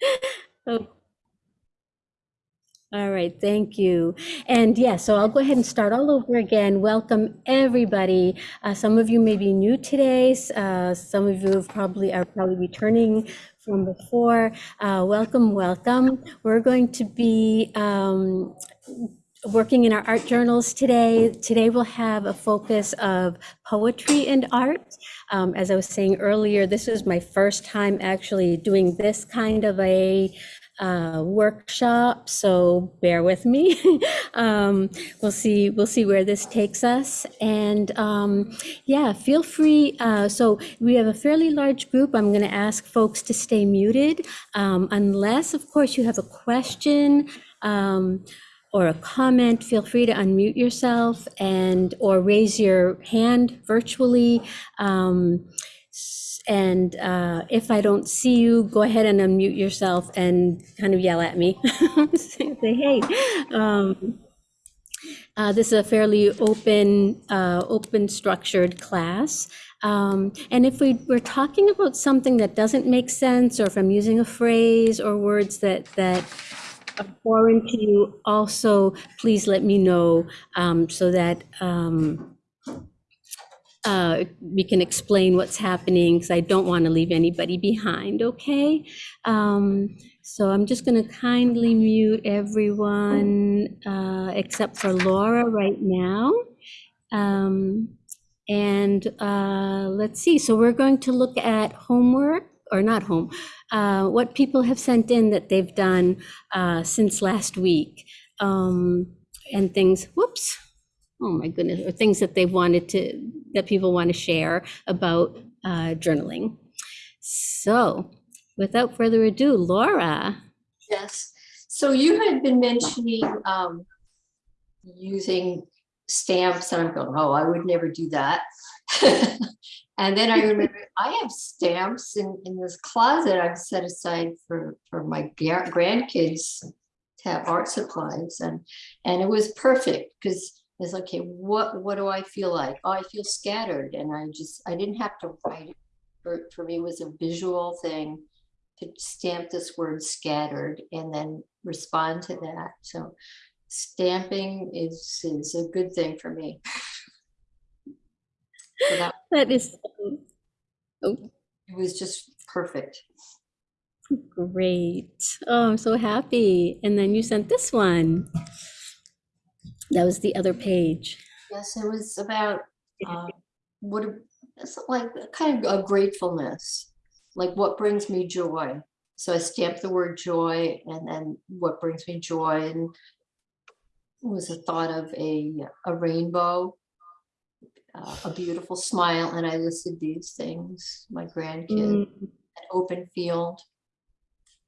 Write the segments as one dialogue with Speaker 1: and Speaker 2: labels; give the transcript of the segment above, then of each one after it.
Speaker 1: Oh, All right, thank you. And yeah, so I'll go ahead and start all over again. Welcome, everybody. Uh, some of you may be new today. Uh, some of you probably are probably returning from before. Uh, welcome, welcome. We're going to be um, working in our art journals today. Today we'll have a focus of poetry and art. Um, as I was saying earlier, this is my first time actually doing this kind of a uh, workshop, so bear with me. um, we'll see. We'll see where this takes us, and um, yeah, feel free. Uh, so we have a fairly large group. I'm going to ask folks to stay muted, um, unless, of course, you have a question. Or a comment, feel free to unmute yourself and or raise your hand virtually. Um, and uh, if I don't see you, go ahead and unmute yourself and kind of yell at me. Say, hey. Um, uh, this is a fairly open, uh, open structured class. Um, and if we, we're talking about something that doesn't make sense, or if I'm using a phrase or words that, that foreign to you, also please let me know um, so that um, uh, we can explain what's happening because I don't want to leave anybody behind, okay? Um, so I'm just going to kindly mute everyone uh, except for Laura right now. Um, and uh, let's see, so we're going to look at homework, or not home, uh, what people have sent in that they've done uh, since last week. Um, and things, whoops, oh my goodness, or things that they've wanted to, that people want to share about uh, journaling. So without further ado, Laura.
Speaker 2: Yes, so you had been mentioning um using stamps and I'm going, oh, I would never do that. And then I remember I have stamps in in this closet I've set aside for for my grandkids to have art supplies and and it was perfect because it's okay, what what do I feel like? Oh, I feel scattered and I just I didn't have to write it. For for me it was a visual thing to stamp this word scattered and then respond to that. So stamping is, is a good thing for me. So that,
Speaker 1: That is oh,
Speaker 2: it was just perfect.
Speaker 1: great. Oh, I'm so happy. And then you sent this one. That was the other page.
Speaker 2: Yes, it was about, uh, what, it's like kind of a gratefulness, like what brings me joy. So I stamped the word joy and then what brings me joy and was a thought of a, a rainbow, uh, a beautiful smile, and I listed these things, my grandkid,
Speaker 1: Mm,
Speaker 2: an open field.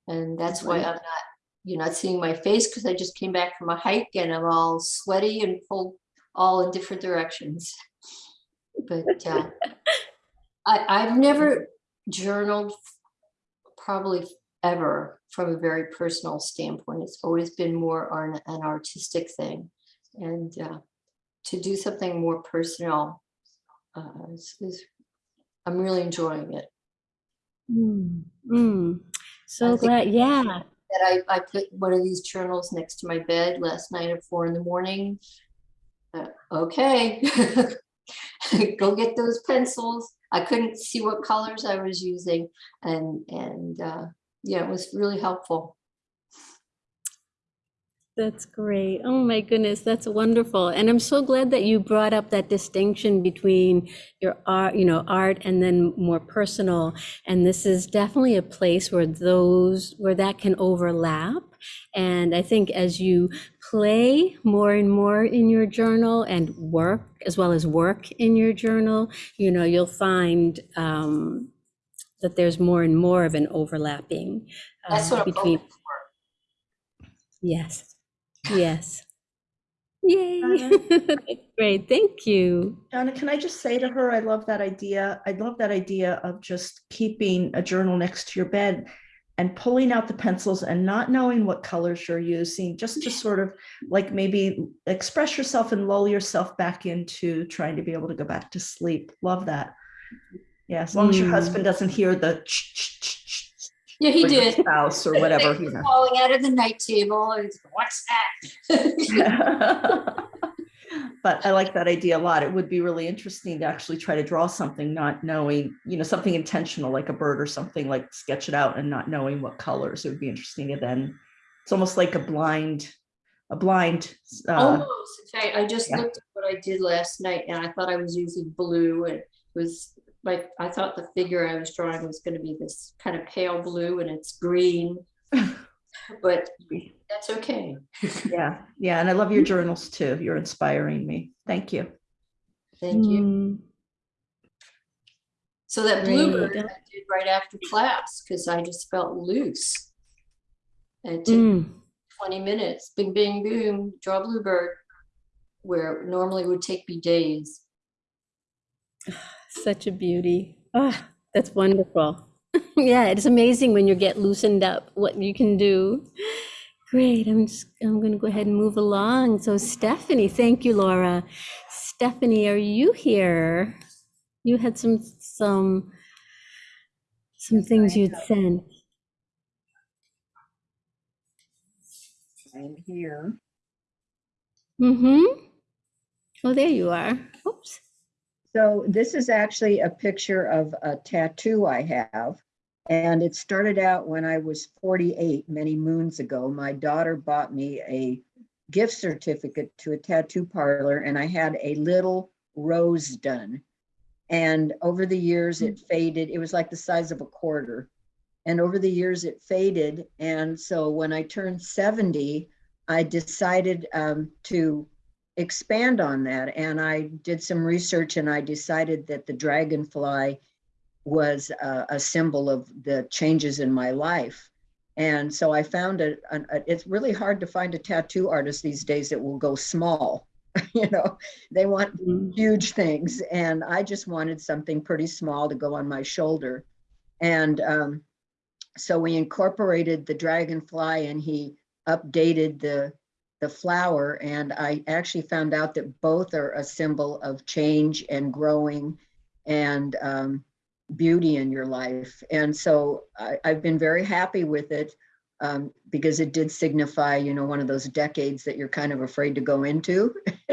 Speaker 2: And that's why I'm not, you're not seeing my face because I just came back from a hike and I'm all sweaty and pulled all in different directions. But uh, I, I've never journaled probably ever from a very personal standpoint. It's always been more an, an artistic thing. And uh, to do something more personal uh, is, is, I'm really enjoying it.
Speaker 1: mm, mm. So glad, yeah.
Speaker 2: that I, I put one of these journals next to my bed last night at four in the morning. Uh, okay, go get those pencils. I couldn't see what colors I was using and, and, uh, yeah, it was really helpful.
Speaker 1: That's great. Oh my goodness, that's wonderful. And I'm so glad that you brought up that distinction between your art, you know, art and then more personal. And this is definitely a place where those, where that can overlap. And I think as you play more and more in your journal and work, as well as work in your journal, you know, you'll find um, that there's more and more of an overlapping uh,
Speaker 2: That's what I'm
Speaker 1: between.
Speaker 2: for.
Speaker 1: Yes, yes. Yay. That's Great, thank you.
Speaker 3: Donna, can I just say to her, I love that idea. I love that idea of just keeping a journal next to your bed and pulling out the pencils and not knowing what colors you're using, just to sort of like maybe express yourself and lull yourself back into trying to be able to go back to sleep. Love that. Yeah, as long as your
Speaker 1: Mm.
Speaker 3: husband doesn't hear the ch- ch- ch- ch-
Speaker 2: Yeah, he did.
Speaker 3: Spouse or whatever, you know.
Speaker 2: Falling out of the night table. and he's, What's that?
Speaker 3: But I like that idea a lot. It would be really interesting to actually try to draw something, not knowing, you know, something intentional, like a bird or something, like sketch it out and not knowing what colors. It would be interesting to then, it's almost like a blind, a blind, uh,
Speaker 2: Almost. In fact, I just
Speaker 3: yeah.
Speaker 2: looked at what I did last night and I thought I was using blue and it was like, I thought the figure I was drawing was gonna be this kind of pale blue and it's green. But that's okay.
Speaker 3: yeah, yeah. And I love your journals too. You're inspiring me. Thank you.
Speaker 2: Thank you.
Speaker 1: Mm,
Speaker 2: So that bluebird. I did right after class because I just felt loose. And it took
Speaker 1: mm.
Speaker 2: 20 minutes, bing, bing, boom, draw bluebird, where it normally would take me days.
Speaker 1: Such a beauty. Ah, that's wonderful. Yeah, it's amazing when you get loosened up, what you can do. Great, I'm just, I'm gonna go ahead and move along. So Stephanie, thank you, Laura. Stephanie, are you here? You had some, some, some things you'd sent.
Speaker 4: I'm here.
Speaker 1: Mm-hmm. Oh, there you are. Oops.
Speaker 4: So this is actually a picture of a tattoo I have. And it started out when I was 48, many moons ago. My daughter bought me a gift certificate to a tattoo parlor and I had a little rose done. And over the years it faded. It was like the size of a quarter. And over the years it faded. And so when I turned 70, I decided um, to expand on that. And I did some research and I decided that the dragonfly was a, a symbol of the changes in my life. And so I found it, it's really hard to find a tattoo artist these days that will go small. you know, they want
Speaker 1: Mm.
Speaker 4: huge things. And I just wanted something pretty small to go on my shoulder. And um, so we incorporated the dragonfly and he updated the the flower and I actually found out that both are a symbol of change and growing and um, beauty in your life. And so I, I've been very happy with it um, because it did signify, you know, one of those decades that you're kind of afraid to go into.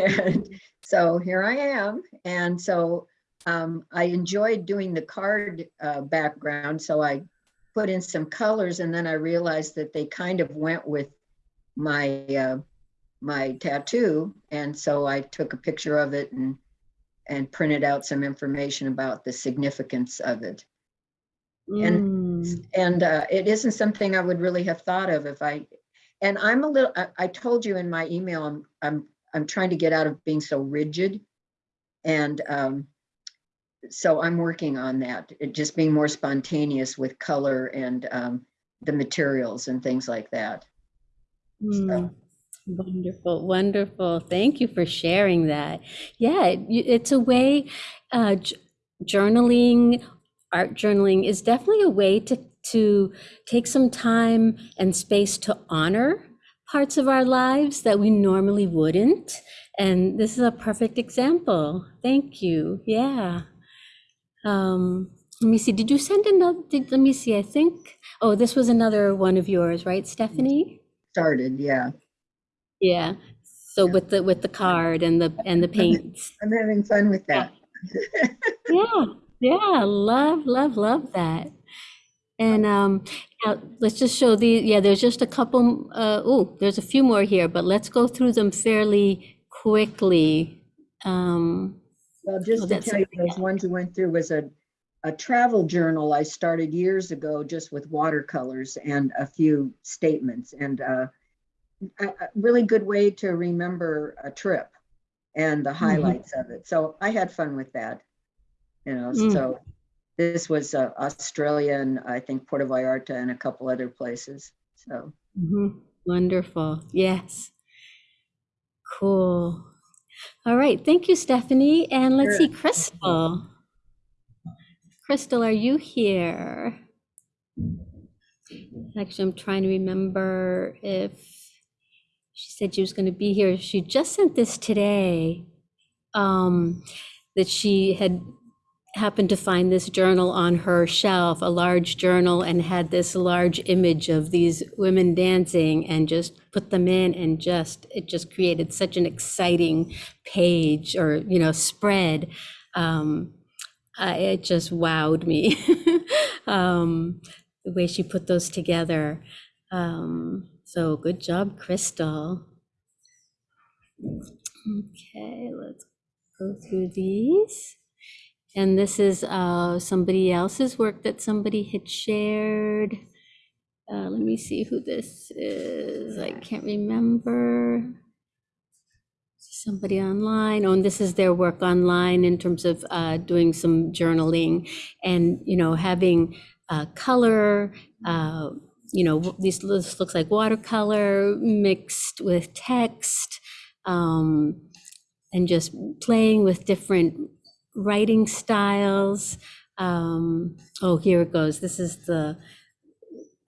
Speaker 4: and so here I am. And so um, I enjoyed doing the card uh, background. So I put in some colors and then I realized that they kind of went with my uh, my tattoo. And so I took a picture of it and and printed out some information about the significance of it.
Speaker 1: Mm.
Speaker 4: and uh, it isn't something I would really have thought of if I and I'm a little I, I told you in my email I'm I'm I'm trying to get out of being so rigid. And um, so I'm working on that it just being more spontaneous with color and um, the materials and things like that
Speaker 1: Mm, Wonderful, wonderful. Thank you for sharing that. Yeah, it- it's a way, uh, j- journaling, art journaling is definitely a way to, to take some time and space to honor parts of our lives that we normally wouldn't. And this is a perfect example. Thank you. Yeah. Um, let me see. Did you send another? Did, let me see. I think, oh, this was another one of yours, right, Stephanie?
Speaker 4: Started yeah
Speaker 1: Yeah, so with the, with the card and the, and the paints.
Speaker 4: I'm having fun with that
Speaker 1: Yeah, yeah, love, love, love that. And um, now let's just show the, yeah, there's just a couple, uh, oh, there's a few more here, but let's go through them fairly quickly. Um,
Speaker 4: Well,
Speaker 1: Oh,
Speaker 4: just to tell you, those ones we went through was a, a travel journal I started years ago just with watercolors and a few statements and uh, a, really good way to remember a trip and the highlights of it. So I had fun with that. You know,
Speaker 1: Mm.
Speaker 4: so this was uh, Australia and I think Puerto Vallarta and a couple other places. So
Speaker 1: mhm, Wonderful, yes. Cool. All right, thank you, Stephanie. And let's see,
Speaker 4: Sure.
Speaker 1: Crystal. Crystal, are you here? Actually, I'm trying to remember if she said she was going to be here. She just sent this today. Um, that she had happened to find this journal on her shelf, a large journal, and had this large image of these women dancing and just put them in and just, it just created such an exciting page or, you know, spread. Um, I, it just wowed me. um, the way she put those together. Um, so good job, Crystal. Okay, let's go through these. And this is uh, somebody else's work that somebody had shared. Uh, let me see who this is. I can't remember. Somebody online. Oh, and this is their work online in terms of uh, doing some journaling and, you know, having uh, color. Uh, you know, this this looks like watercolor mixed with text. Um, and just playing with different writing styles. Um, oh, here it goes. This is the,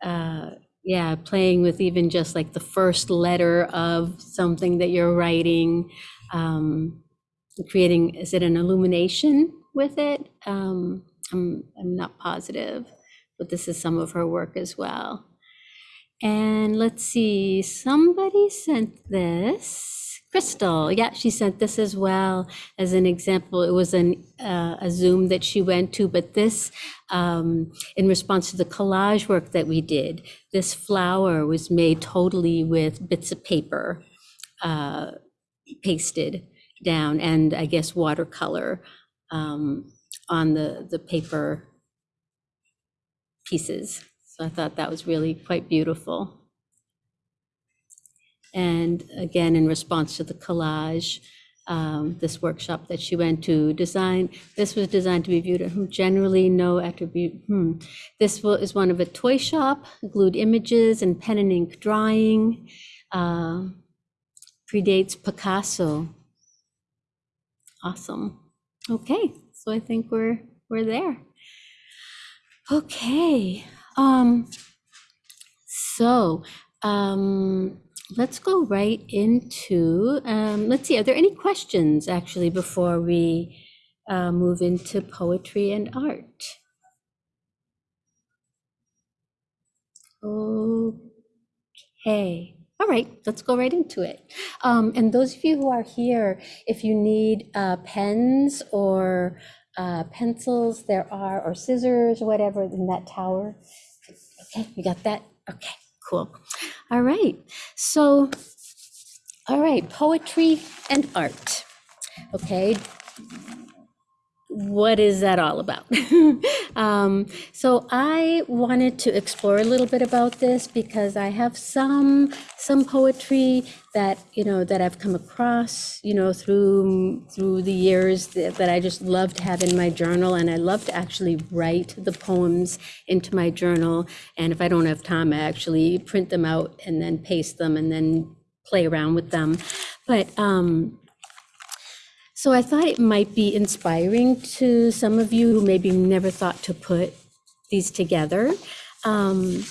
Speaker 1: uh, yeah, playing with even just like the first letter of something that you're writing. Um, creating, is it an illumination with it? Um, I'm, I'm not positive, but this is some of her work as well. And let's see, somebody sent this. Crystal, yeah, she sent this as well as an example. It was an, uh, a Zoom that she went to, but this, um, in response to the collage work that we did, this flower was made totally with bits of paper uh, pasted down and I guess watercolor um, on the, the paper pieces. So I thought that was really quite beautiful. And again, in response to the collage, um, this workshop that she went to, design, this was designed to be viewed at generally no attribute. Hmm. This is one of a toy shop, glued images and pen and ink drawing. Uh, predates Picasso. Awesome. Okay, so I think we're we're there. Okay. Um, so um, let's go right into, um, let's see, are there any questions actually before we uh, move into poetry and art? Okay. All right, let's go right into it. Um, and those of you who are here, if you need uh, pens or uh, pencils, there are, or scissors, whatever, in that tower. Okay, you got that? Okay, cool. All right, so, all right, poetry and art. Okay, what is that all about? um, so I wanted to explore a little bit about this because I have some some poetry that you know that I've come across you know through through the years that, that I just love to have in my journal, and I love to actually write the poems into my journal. And if I don't have time, I actually print them out and then paste them and then play around with them. But um, so I thought it might be inspiring to some of you who maybe never thought to put these together. Um,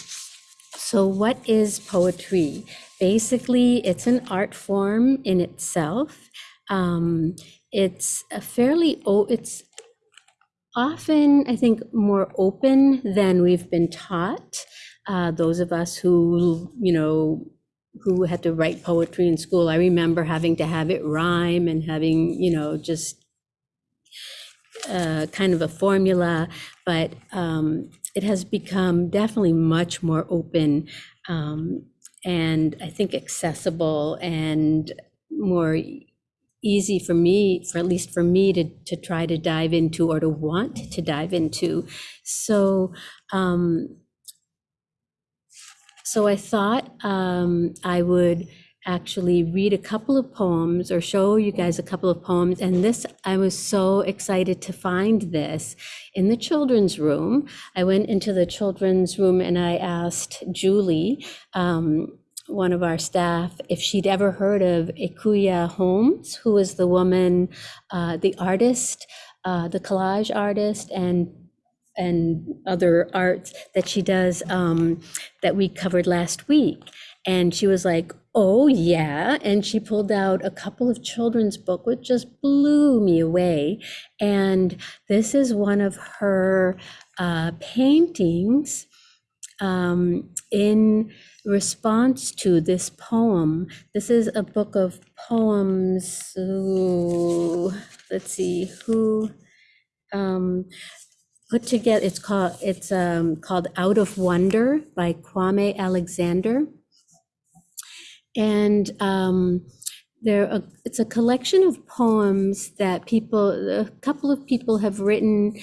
Speaker 1: so what is poetry? Basically, it's an art form in itself. Um, it's a fairly, o- it's often, I think, more open than we've been taught. Uh, those of us who, you know, who had to write poetry in school. I remember having to have it rhyme and having, you know, just uh, kind of a formula, but um, it has become definitely much more open um, and I think accessible and more easy for me, for at least for me to, to try to dive into or to want to dive into. So, um, so I thought um, I would actually read a couple of poems or show you guys a couple of poems. And this, I was so excited to find this in the children's room. I went into the children's room and I asked Julie, um, one of our staff, if she'd ever heard of Ekua Holmes, who was the woman, uh, the artist, uh, the collage artist, and and other arts that she does um, that we covered last week. And she was like, Oh, yeah. And she pulled out a couple of children's book, which just blew me away. And this is one of her uh, paintings um, in response to this poem. This is a book of poems. Ooh, let's see who um, put together. It's called it's um, called Out of Wonder by Kwame Alexander and um, there a, it's a collection of poems that people a couple of people have written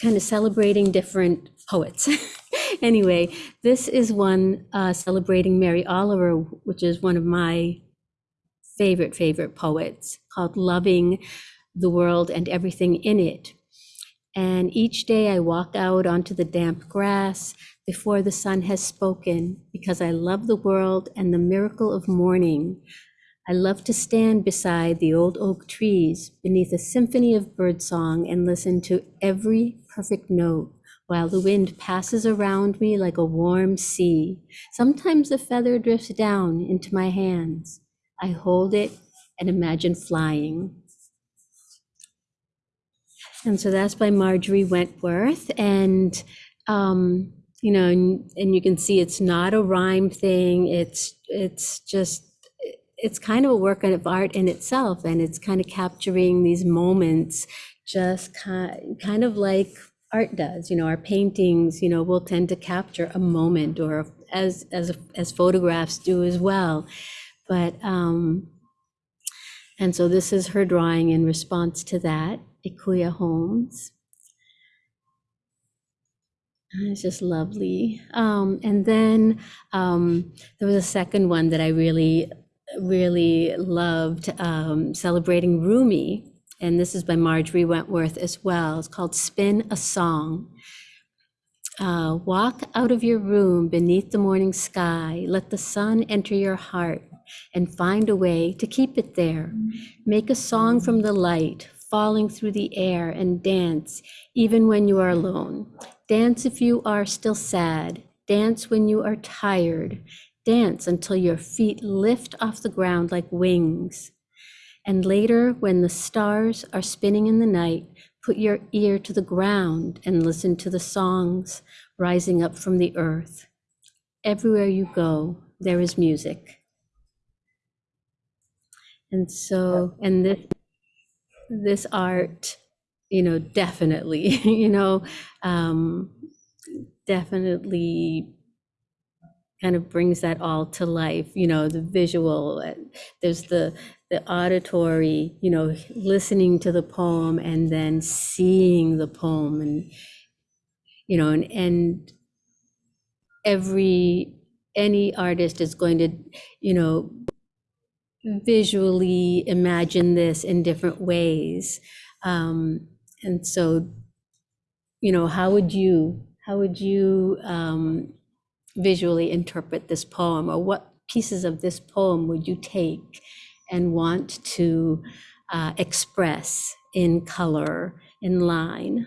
Speaker 1: kind of celebrating different poets anyway this is one uh, celebrating mary oliver which is one of my favorite favorite poets called loving the world and everything in it and each day i walk out onto the damp grass before the sun has spoken, because I love the world and the miracle of morning. I love to stand beside the old oak trees beneath a symphony of birdsong and listen to every perfect note while the wind passes around me like a warm sea. Sometimes a feather drifts down into my hands. I hold it and imagine flying. And so that's by Marjorie Wentworth. And um, you know, and, and you can see it's not a rhyme thing. It's it's just it's kind of a work of art in itself, and it's kind of capturing these moments, just kind kind of like art does. You know, our paintings, you know, will tend to capture a moment, or as as as photographs do as well. But um, and so this is her drawing in response to that, Ekua Holmes. It's just lovely. Um, and then um, there was a second one that I really, really loved, um, celebrating Rumi. And this is by Marjorie Wentworth as well. It's called Spin a Song. Uh, walk out of your room beneath the morning sky. Let the sun enter your heart and find a way to keep it there. Make a song from the light falling through the air and dance even when you are alone. Dance if you are still sad. Dance when you are tired. Dance until your feet lift off the ground like wings. And later, when the stars are spinning in the night, put your ear to the ground and listen to the songs rising up from the earth. Everywhere you go, there is music. And so, and this, this art you know, definitely, you know, um, definitely kind of brings that all to life, you know, the visual, there's the, the auditory, you know, listening to the poem and then seeing the poem and, you know, and, and every, any artist is going to, you know, visually imagine this in different ways. Um, and so, you know, how would you, how would you um, visually interpret this poem or what pieces of this poem would you take and want to uh, express in color, in line?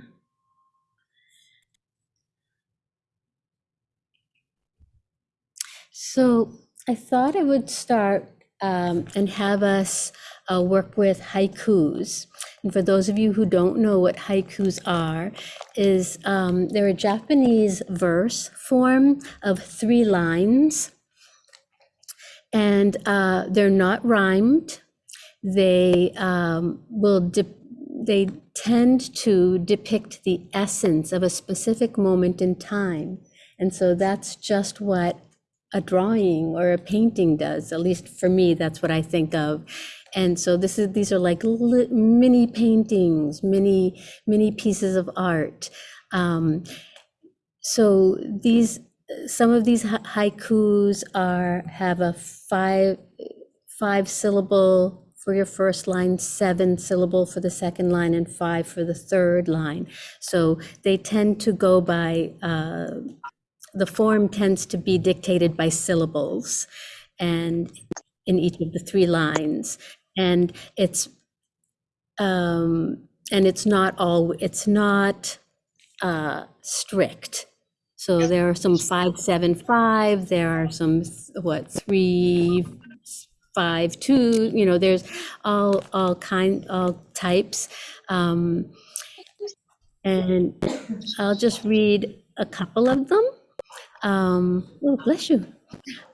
Speaker 1: So I thought I would start um, and have us uh, work with haikus. And for those of you who don't know what haikus are, is um, they're a Japanese verse form of three lines, and uh, they're not rhymed. They um, will they tend to depict the essence of a specific moment in time, and so that's just what a drawing or a painting does. At least for me, that's what I think of. And so this is these are like li- mini paintings, mini mini pieces of art. Um, so these some of these ha- haikus are have a five five syllable for your first line, seven syllable for the second line, and five for the third line. So they tend to go by uh, the form tends to be dictated by syllables, and in each of the three lines and it's um, and it's not all it's not uh, strict. So there are some five seven five. There are some what three five two, you know, there's all, all kind, all types. Um, and I'll just read a couple of them. Um, oh, bless you.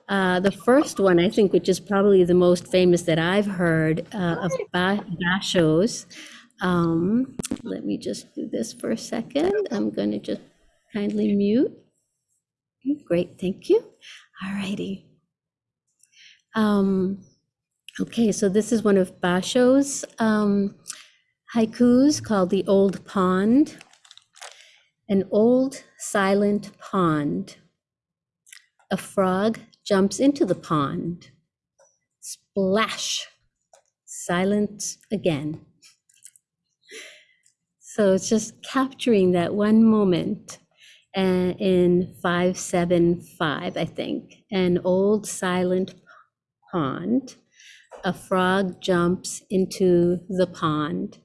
Speaker 1: Uh, the first one, I think, which is probably the most famous that I've heard uh, of Ba- Basho's. Um, let me just do this for a second. I'm going to just kindly mute. Great, thank you. All righty. Um, okay, so this is one of Basho's um, haikus called The Old Pond. An old silent pond. A frog jumps into the pond. Splash. Silence again. So it's just capturing that one moment uh, in 575, I think. An old silent pond. A frog jumps into the pond.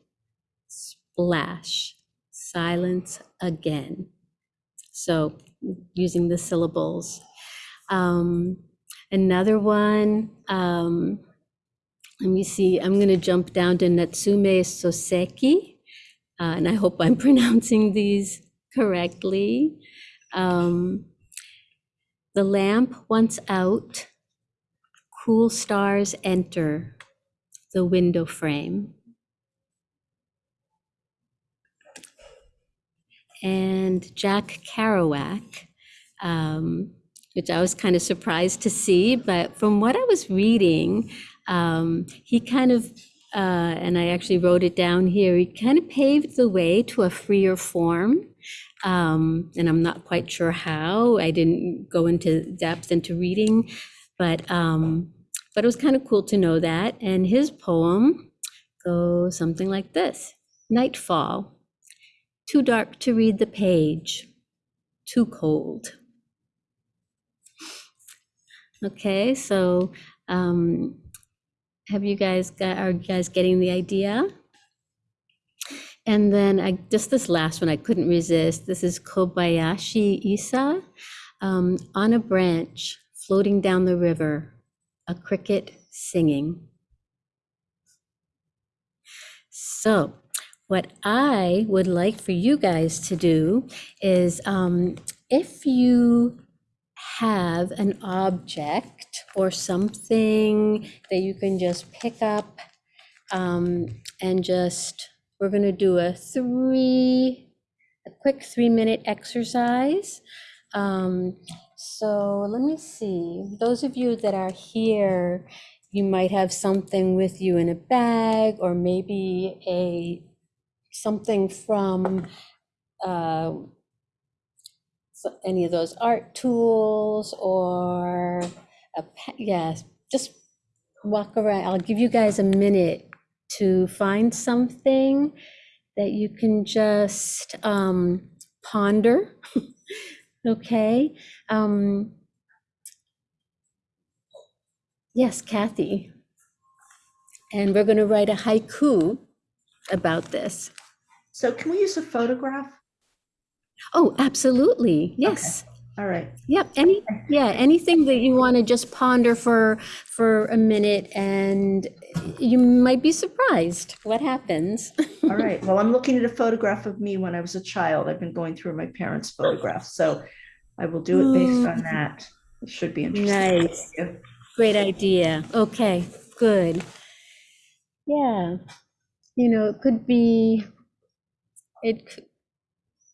Speaker 1: Splash. Silence again. So using the syllables. Um, another one, um, let me see, I'm going to jump down to Natsume Soseki. Uh, and I hope I'm pronouncing these correctly. Um, the lamp once out, cool stars enter the window frame. And Jack Kerouac, um, which I was kind of surprised to see, but from what I was reading, um, he kind of, uh, and I actually wrote it down here, he kind of paved the way to a freer form. Um, and I'm not quite sure how. I didn't go into depth into reading, but um, but it was kind of cool to know that. And his poem goes something like this: Nightfall. Too dark to read the page. Too cold. Okay, so um, have you guys got, are you guys getting the idea? And then I, just this last one, I couldn't resist. This is Kobayashi Issa. Um, on a branch floating down the river, a cricket singing. So, what I would like for you guys to do is um, if you have an object or something that you can just pick up um, and just, we're going to do a three, a quick three minute exercise. Um, so let me see. Those of you that are here, you might have something with you in a bag or maybe a something from uh, any of those art tools or a yes, just walk around. I'll give you guys a minute to find something that you can just um, ponder. okay. Um, yes, Kathy. And we're going to write a haiku about this.
Speaker 3: So can we use a photograph?
Speaker 1: Oh, absolutely. Yes.
Speaker 3: All right.
Speaker 1: Yep. Any, yeah, anything that you want to just ponder for for a minute and you might be surprised what happens.
Speaker 3: All right. Well, I'm looking at a photograph of me when I was a child. I've been going through my parents' photographs, so I will do it based mm. on that. It should be interesting.
Speaker 1: Nice. Great idea. Okay, good. Yeah. You know, it could be it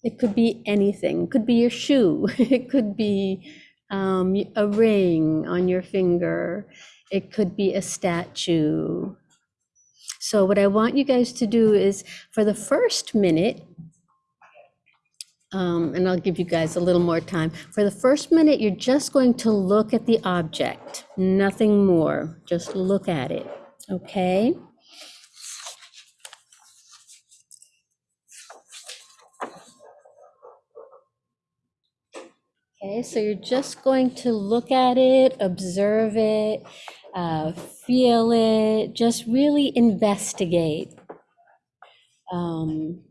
Speaker 1: it could be anything. It could be your shoe. It could be um, a ring on your finger. It could be a statue. So what I want you guys to do is for the first minute, um, and I'll give you guys a little more time. For the first minute, you're just going to look at the object, nothing more. Just look at it, okay? Okay, so you're just going to look at it, observe it, uh, feel it, just really investigate. Um,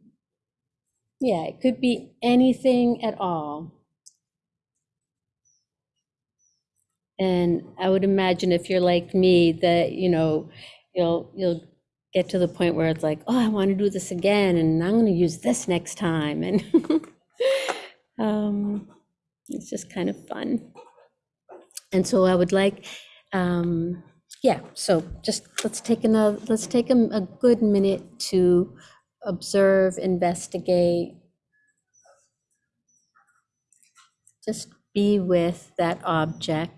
Speaker 1: yeah, it could be anything at all. And I would imagine if you're like me, that, you know, you'll, you'll get to the point where it's like, oh, I want to do this again, and I'm going to use this next time. And um, it's just kind of fun. And so I would like, um, yeah, so just let's take another, let's take a, a good minute to observe, investigate. Just be with that object.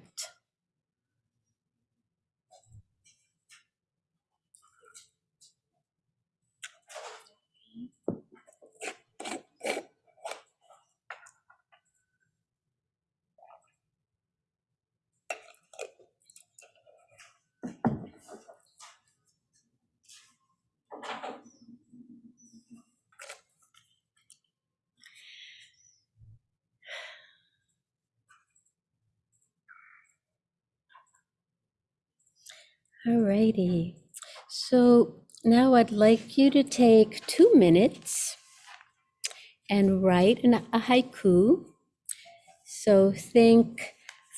Speaker 1: Alrighty, so now I'd like you to take two minutes and write an, a haiku. So think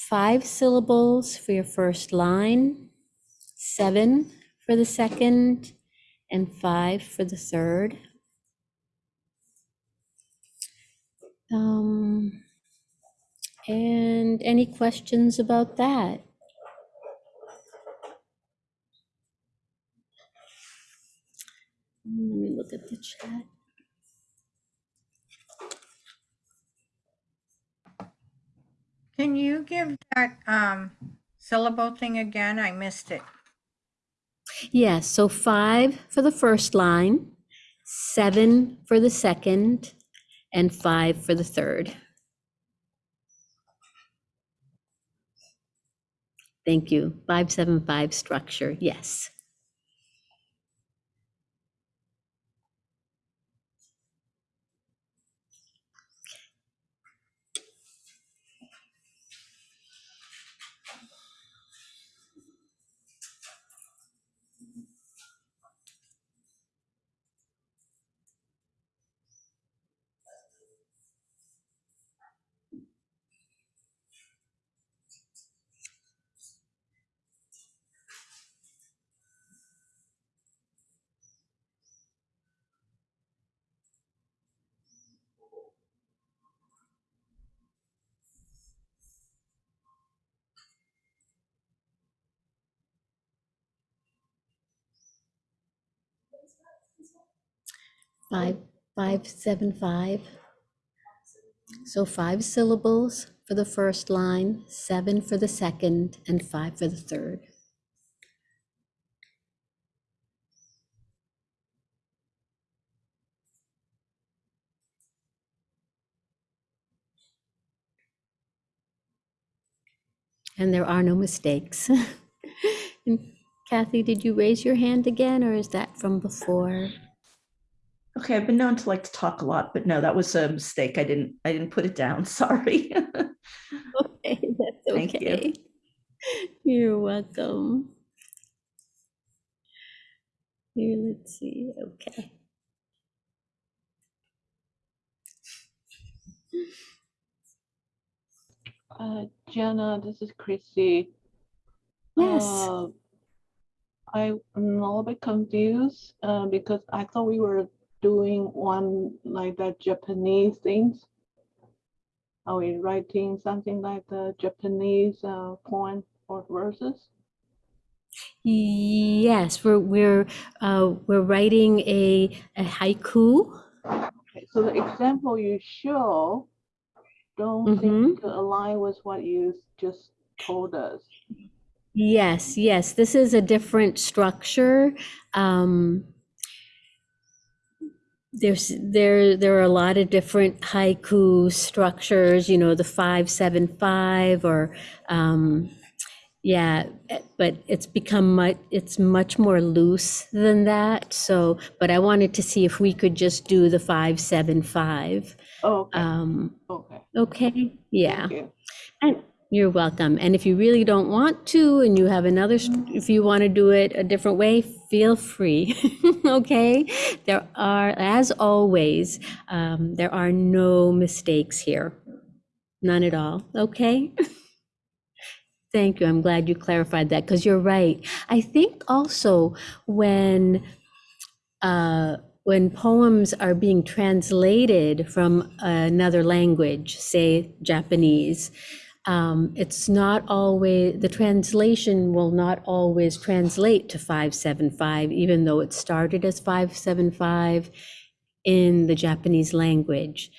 Speaker 1: five syllables for your first line, seven for the second, and five for the third. Um, and any questions about that? Let me look at the chat.
Speaker 5: Can you give that um syllable thing again? I missed it.
Speaker 1: Yeah, so five for the first line, seven for the second, and five for the third. Thank you. Five, seven, five structure, yes. Five, five, seven, five. So five syllables for the first line, seven for the second, and five for the third. And there are no mistakes. Kathy, did you raise your hand again, or is that from before?
Speaker 3: Okay, I've been known to like to talk a lot, but no, that was a mistake. I didn't, I didn't put it down. Sorry.
Speaker 1: Okay, that's
Speaker 3: Thank you.
Speaker 1: okay. You're welcome. Here, let's see, okay.
Speaker 6: Uh, Jenna, this is Chrissy.
Speaker 1: Yes,
Speaker 6: Uh, I'm a little bit confused uh, because I thought we were doing one like that Japanese things. Are we writing something like the Japanese uh, poem or verses?
Speaker 1: yes, we're, we're, uh, we're writing a, a haiku.
Speaker 6: Okay, so the example you show don't
Speaker 1: Mhm.
Speaker 6: seem to align with what you just told us.
Speaker 1: Yes, yes, this is a different structure. Um, there's there there are a lot of different haiku structures, you know, the five seven five or um, yeah, but it's become much it's much more loose than that. So, but I wanted to see if we could just do the five seven five.
Speaker 6: Oh, okay,
Speaker 1: Um,
Speaker 6: okay.
Speaker 1: okay, yeah. And you're welcome. And if you really don't want to, and you have another, if you want to do it a different way, feel free. Okay? There are, as always, um, there are no mistakes here. None at all. Okay? Thank you. I'm glad you clarified that because you're right. I think also when uh, when poems are being translated from another language, say Japanese, um, it's not always the translation will not always translate to 575, even though it started as 575 in the Japanese language.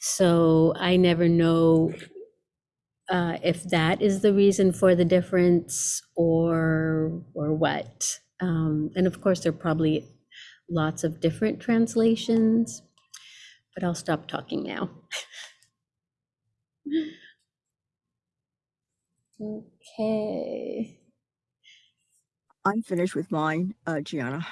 Speaker 1: So I never know uh, if that is the reason for the difference or or what. Um, and of course, there are probably lots of different translations, but I'll stop talking now. Okay.
Speaker 7: I'm finished with mine, uh, Gianna.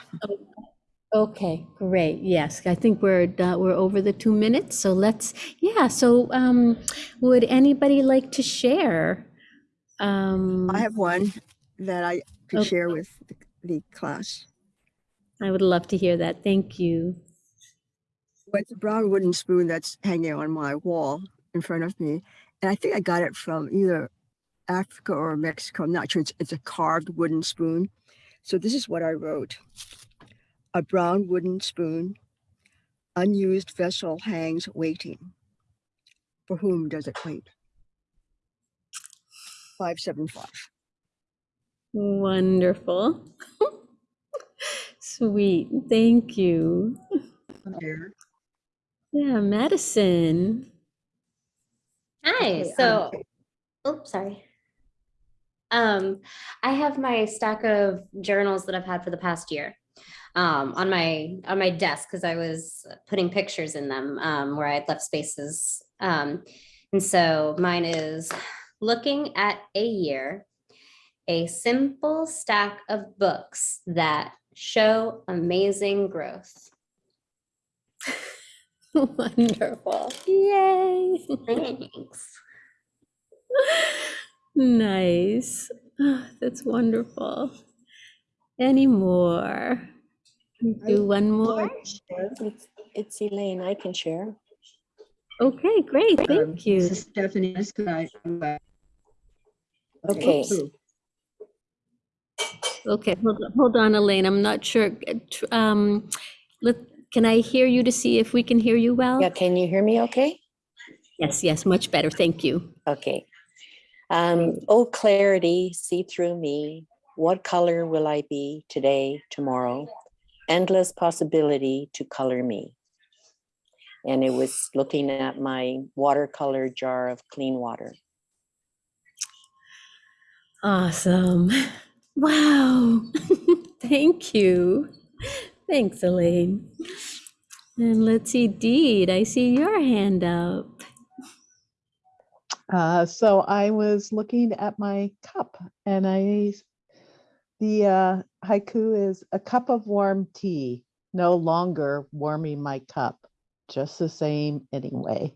Speaker 1: Okay, great. Yes, I think we're do- we're over the two minutes. So let's yeah. So um, would anybody like to share? Um,
Speaker 7: I have one that I could
Speaker 1: Okay.
Speaker 7: share with the, the class.
Speaker 1: I would love to hear that. Thank you.
Speaker 7: Well, It's a brown wooden spoon that's hanging on my wall in front of me. And I think I got it from either Africa or Mexico. I'm not sure. It's, it's a carved wooden spoon. So this is what I wrote. A brown wooden spoon, unused vessel hangs waiting. For whom does it wait? 575.
Speaker 1: Wonderful. Sweet. Thank you.
Speaker 4: Here.
Speaker 1: Yeah, Madison.
Speaker 8: Hi.
Speaker 4: Okay,
Speaker 8: So,
Speaker 4: um,
Speaker 8: oops, sorry. Um, I have my stack of journals that I've had for the past year um, on my on my desk because I was putting pictures in them um, where I had left spaces. Um, and so mine is looking at a year, a simple stack of books that show amazing growth.
Speaker 1: Wonderful. Yay.
Speaker 8: Thanks.
Speaker 1: Nice. Ah, That's wonderful. Any more? Do one more?
Speaker 9: It's, it's Elaine. I can share.
Speaker 1: Okay, great.
Speaker 4: Um,
Speaker 1: Thank
Speaker 4: This
Speaker 1: you.
Speaker 4: Stephanie. This is I-
Speaker 9: Okay.
Speaker 4: Ooh,
Speaker 1: Okay, hold on, hold on, Elaine. I'm not sure. Um, let, can I hear you to see if we can hear you well?
Speaker 9: Yeah, can you hear me okay?
Speaker 1: Yes, yes, much better. Thank you.
Speaker 9: Okay. Um, oh, clarity, see through me. What color will I be today, tomorrow? Endless possibility to color me. And it was looking at my watercolor jar of clean water.
Speaker 1: Awesome. Wow. Thank you. Thanks, Elaine. And let's see, Deed, I see your hand up.
Speaker 6: Uh, so I was looking at my cup and I, the uh, haiku is a cup of warm tea, no longer warming my cup, just the same anyway.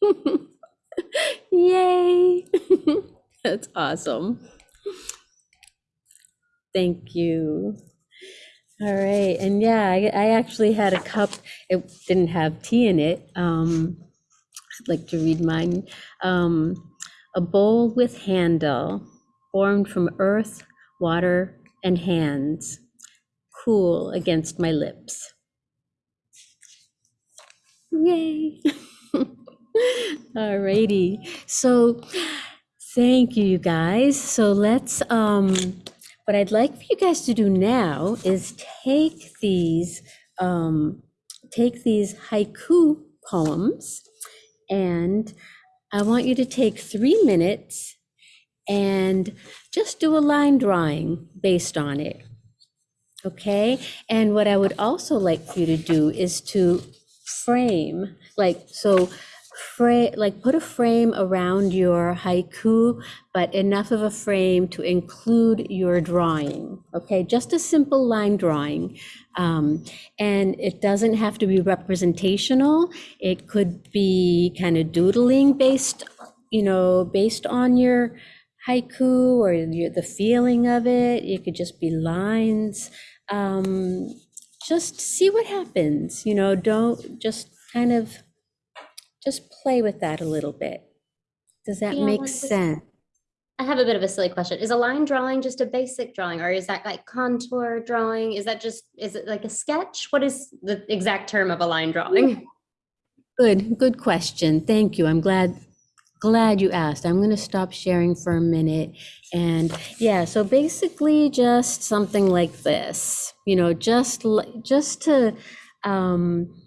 Speaker 1: Yay. That's awesome. Thank you. All right, and yeah, I, I actually had a cup, it didn't have tea in it. Um, I'd like to read mine. Um, a bowl with handle formed from earth, water, and hands, cool against my lips. Yay. All righty. So thank you, you guys. So let's, um, what I'd like for you guys to do now is take these, um, take these haiku poems and I want you to take three minutes and just do a line drawing based on it. Okay, and what I would also like you to do is to frame, like, so frame, like, put a frame around your haiku, but enough of a frame to include your drawing. Okay, just a simple line drawing. Um, and it doesn't have to be representational. It could be kind of doodling based, you know, based on your haiku or your, the feeling of it. It could just be lines. Um, just see what happens, you know, don't just kind of just play with that a little bit. Does that
Speaker 8: Yeah,
Speaker 1: make sense?
Speaker 8: I have a bit of a silly question. Is a line drawing just a basic drawing or is that like contour drawing? Is that just, is it like a sketch? What is the exact term of a line drawing?
Speaker 1: Good, good question. Thank you. I'm glad, glad you asked. I'm going to stop sharing for a minute. And yeah, so basically just something like this, you know, just, just to, um,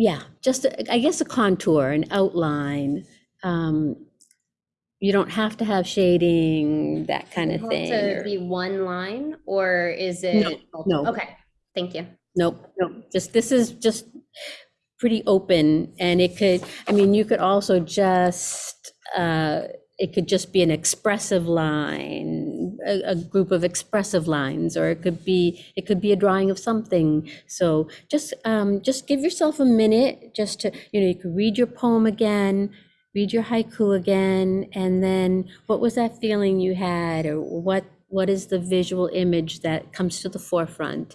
Speaker 1: yeah, just, a- I guess a contour, an outline. Um, you don't have to have shading, that kind of thing.
Speaker 8: To
Speaker 1: or-
Speaker 8: be one line or is it?
Speaker 1: no.
Speaker 8: Okay, thank you.
Speaker 1: Nope, nope, just, this is just pretty open and it could, I mean, you could also just, uh, it could just be an expressive line, a, a group of expressive lines, or it could be, it could be a drawing of something. So just, um, just give yourself a minute just to, you know, you could read your poem again, read your haiku again, and then what was that feeling you had or what, what is the visual image that comes to the forefront?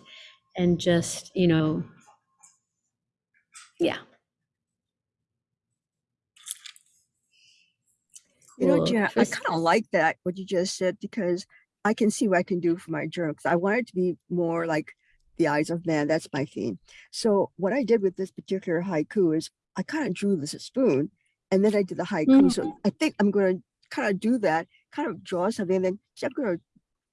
Speaker 1: and just, you know, yeah.
Speaker 7: You know. Jan, I kind of like that, what you just said, because I can see what I can do for my journal. Because I want it to be more like the eyes of man. That's my theme. So what I did with this particular haiku is I kind of drew this a spoon and then I did the haiku. So mm-hmm. I think I'm going to kind of do that, kind of draw something, and then I'm going to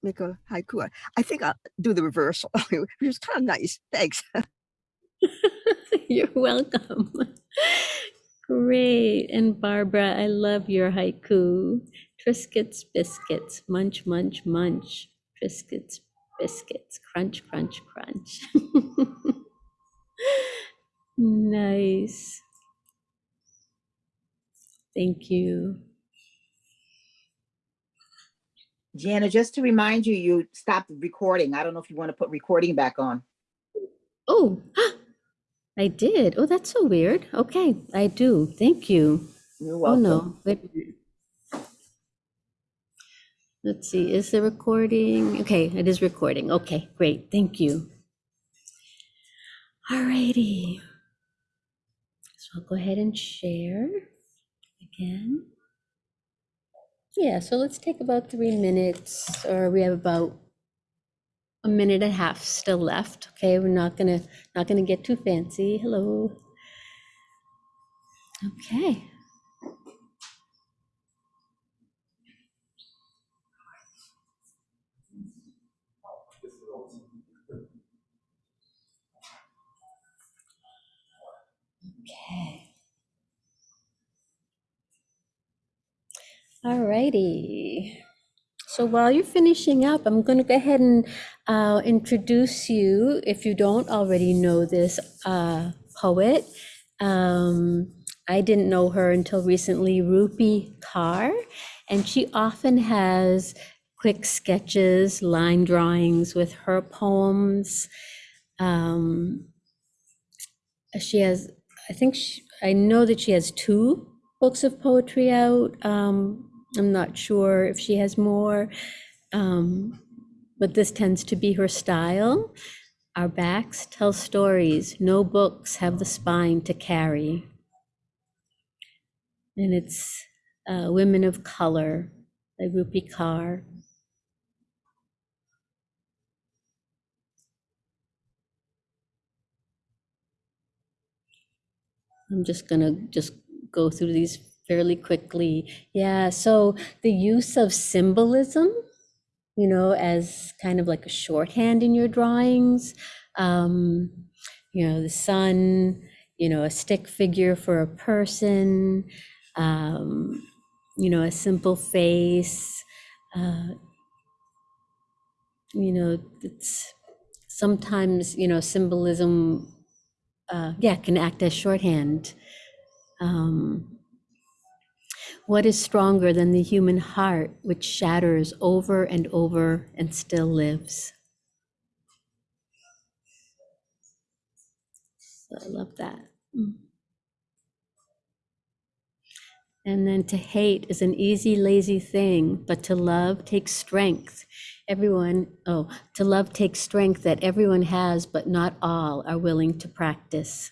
Speaker 7: make a haiku. I think I'll do the reversal, which is kind of nice. Thanks.
Speaker 1: You're welcome. Great. And Barbara, I love your haiku. Triscuits, biscuits, munch, munch, munch. Triscuits, biscuits, crunch, crunch, crunch. Nice. Thank you.
Speaker 10: Jana, just to remind you, you stopped recording. I don't know if you want to put recording back on.
Speaker 1: Oh, I did. Oh, that's so weird. Okay, I do. Thank you.
Speaker 10: You're welcome.
Speaker 1: Oh, no. Wait a minute. Let's see, is the recording? Okay, it is recording. Okay, great. Thank you. All righty. So I'll go ahead and share again. Yeah, so let's take about three minutes, or we have about a minute and a half still left. Okay, we're not gonna not gonna get too fancy. Hello. Okay. Okay. All righty. So while you're finishing up, I'm going to go ahead and uh, introduce you, if you don't already know this uh, poet. Um, I didn't know her until recently, Rupi Kaur, and she often has quick sketches, line drawings with her poems. Um, she has, I think, she, I know that she has two books of poetry out. Um, I'm not sure if she has more, um, but this tends to be her style. Our backs tell stories. No books have the spine to carry. And it's uh, Women of Color by Rupi Kaur. I'm just gonna just go through these fairly quickly. Yeah, so the use of symbolism, you know, as kind of like a shorthand in your drawings. Um, you know, the sun, you know, a stick figure for a person, um, you know, a simple face. Uh, you know, it's sometimes, you know, symbolism, uh, yeah, can act as shorthand. Um, what is stronger than the human heart, which shatters over and over and still lives? So I love that. Mm. And then to hate is an easy, lazy thing, but to love takes strength. Everyone, oh, to love takes strength that everyone has, but not all are willing to practice.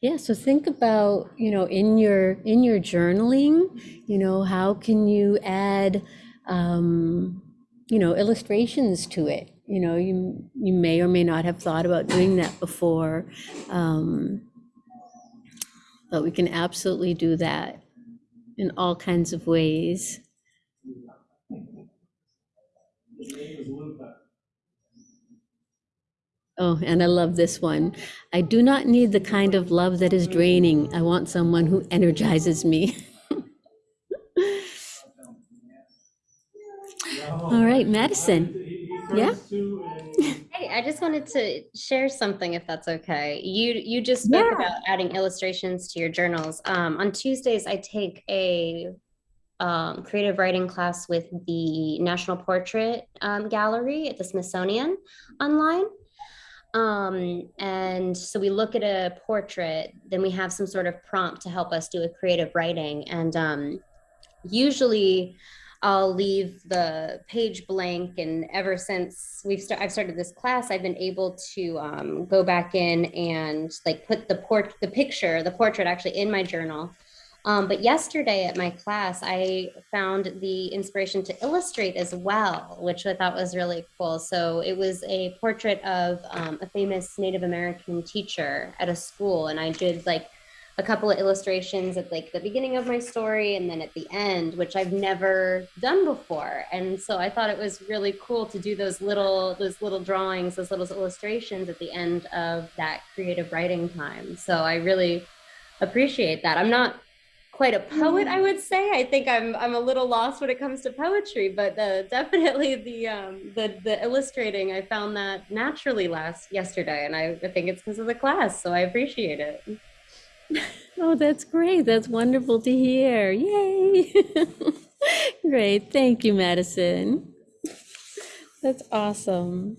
Speaker 1: Yeah, so think about, you know, in your in your journaling, you know, how can you add um, you know, illustrations to it? You know, you you may or may not have thought about doing that before. Um, but we can absolutely do that in all kinds of ways. Oh, and I love this one. I do not need the kind of love that is draining. I want someone who energizes me. All right, Madison. Yeah?
Speaker 8: Hey, I just wanted to share something if that's okay. You you just spoke
Speaker 1: Yeah.
Speaker 8: about adding illustrations to your journals. Um, on Tuesdays, I take a um, creative writing class with the National Portrait um, Gallery at the Smithsonian online. Um, and so we look at a portrait, then we have some sort of prompt to help us do a creative writing. And um, usually I'll leave the page blank. And ever since we've sta- I've started this class, I've been able to um, go back in and like put the port, the picture, the portrait actually in my journal. Um, but yesterday at my class, I found the inspiration to illustrate as well, which I thought was really cool. So it was a portrait of um, a famous Native American teacher at a school, and I did like a couple of illustrations at like the beginning of my story and then at the end, which I've never done before. And so I thought it was really cool to do those little those little drawings, those little illustrations at the end of that creative writing time. So I really appreciate that. I'm not quite a poet, I would say. I think I'm I'm a little lost when it comes to poetry, but uh, definitely the um, the the illustrating, I found that naturally last yesterday, and I, I think it's because of the class. So I appreciate it.
Speaker 1: Oh, that's great. That's wonderful to hear. Yay. Great. Thank you, Madison. That's awesome.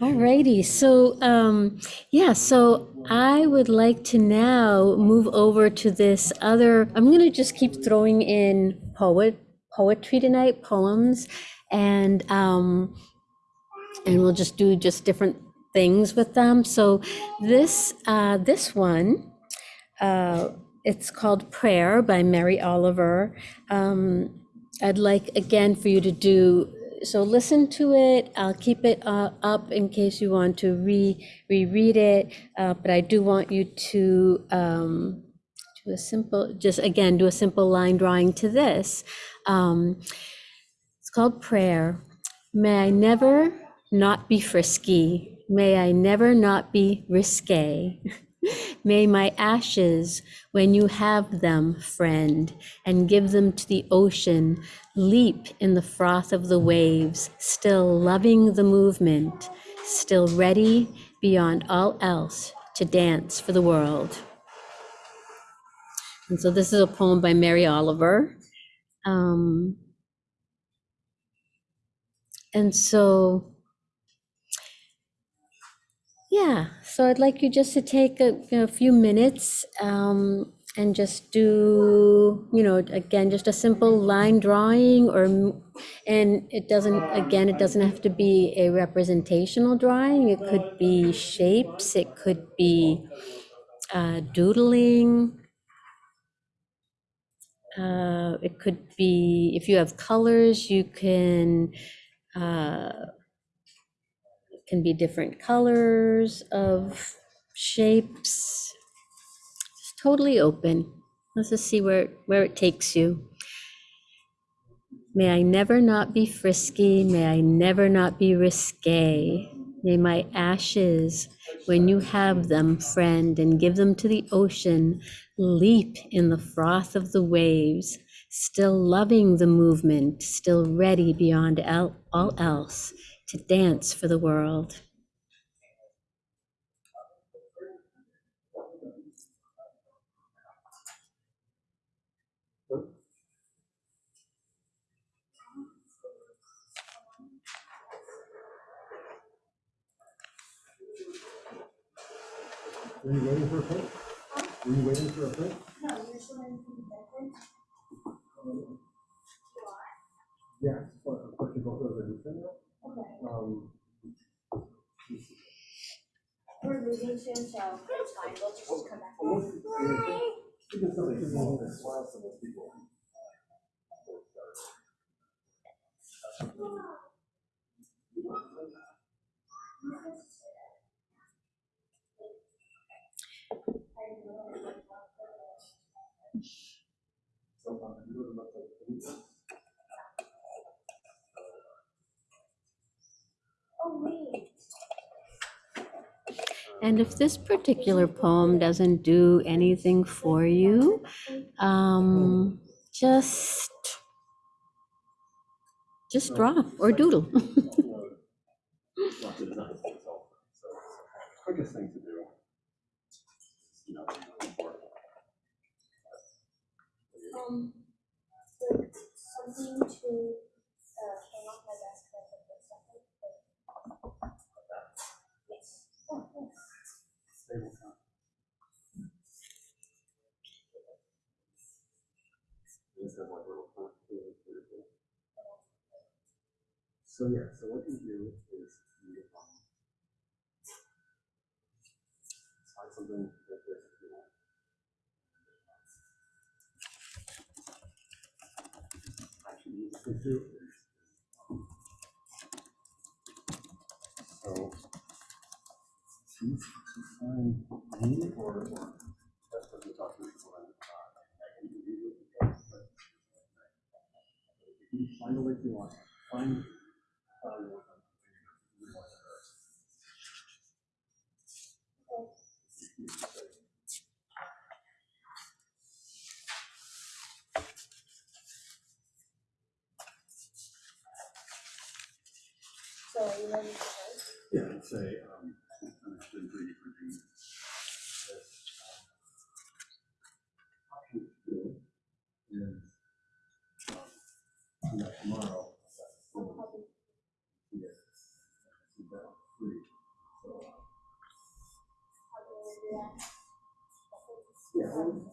Speaker 1: All righty. So, um, yeah, so I would like to now move over to this other, I'm going to just keep throwing in poet, poetry tonight, poems, and, um, and we'll just do just different things with them. So this, uh, this one, uh, it's called Prayer by Mary Oliver. Um, I'd like again for you to do so. Listen to it. I'll keep it uh, up in case you want to re reread it. Uh, but I do want you to um, do a simple, just again, do a simple line drawing to this. Um, it's called Prayer. May I never not be frisky. May I never not be risque. May my ashes, when you have them, friend, and give them to the ocean, leap in the froth of the waves, still loving the movement, still ready beyond all else to dance for the world. And so this is a poem by Mary Oliver. Um, and so yeah, so I'd like you just to take a, a few minutes um, and just do, you know, again, just a simple line drawing or, and it doesn't, again, it doesn't have to be a representational drawing. It could be shapes, it could be uh, doodling. Uh, it could be, if you have colors, you can uh, can be different colors of shapes. Totally open. Let's just see where, where it takes you. May I never not be frisky. May I never not be risque. May my ashes, when you have them, friend, and give them to the ocean, leap in the froth of the waves, still loving the movement, still ready beyond all else to dance for the world.
Speaker 11: Are you waiting for a print? Are you waiting for a print? No, you're just waiting for the print. Um, Yes, but of course, you both those. Okay, Um, we're losing soon, so it's fine, we'll just come back. Oh,
Speaker 1: And if this particular poem doesn't do anything for you, um, just just draw or doodle.
Speaker 11: um, something to uh, turn off my for a second? Yes. Oh, yes. So yeah, so what you do is you um, something So, see if you can find me or, or
Speaker 1: Jesus.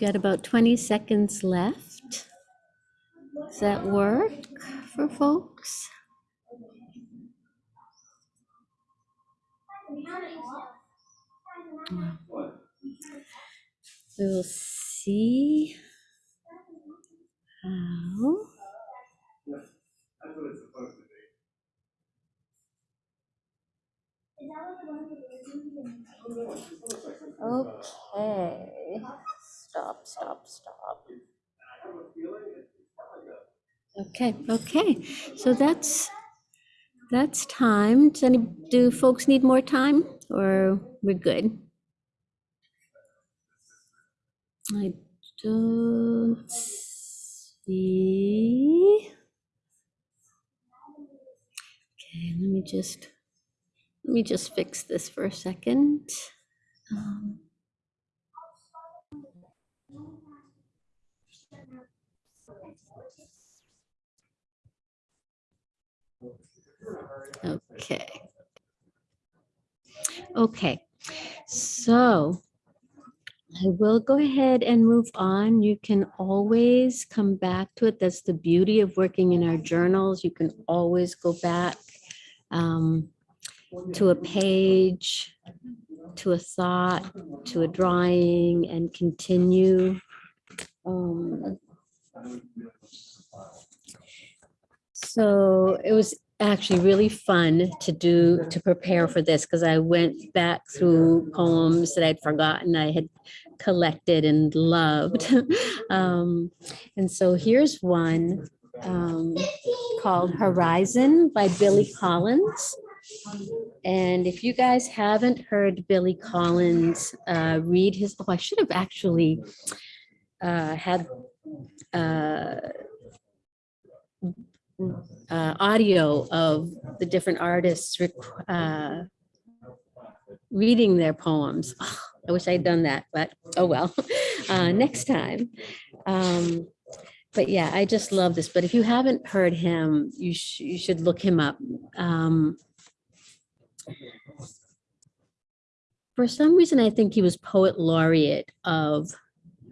Speaker 1: got about 20 seconds left. Does that work for folks? We will see. Okay, okay. So that's that's time. Does any, do folks need more time or we're good? I don't see. Okay, let me just let me just fix this for a second. Um, Okay. Okay, so I will go ahead and move on. You can always come back to it. That's the beauty of working in our journals. You can always go back um, to a page, to a thought, to a drawing and continue. Um, so it was actually really fun to do, to prepare for this because I went back through poems that I'd forgotten I had collected and loved. Um, And so here's one um, called Horizon by Billy Collins. And if you guys haven't heard Billy Collins uh, read his, oh, I should have actually uh, had uh, uh, audio of the different artists uh, reading their poems. Ah, I wish I'd done that, but oh well, uh, next time. Um, but yeah, I just love this. But if you haven't heard him, you, sh- you should look him up. Um, for some reason, I think he was poet laureate of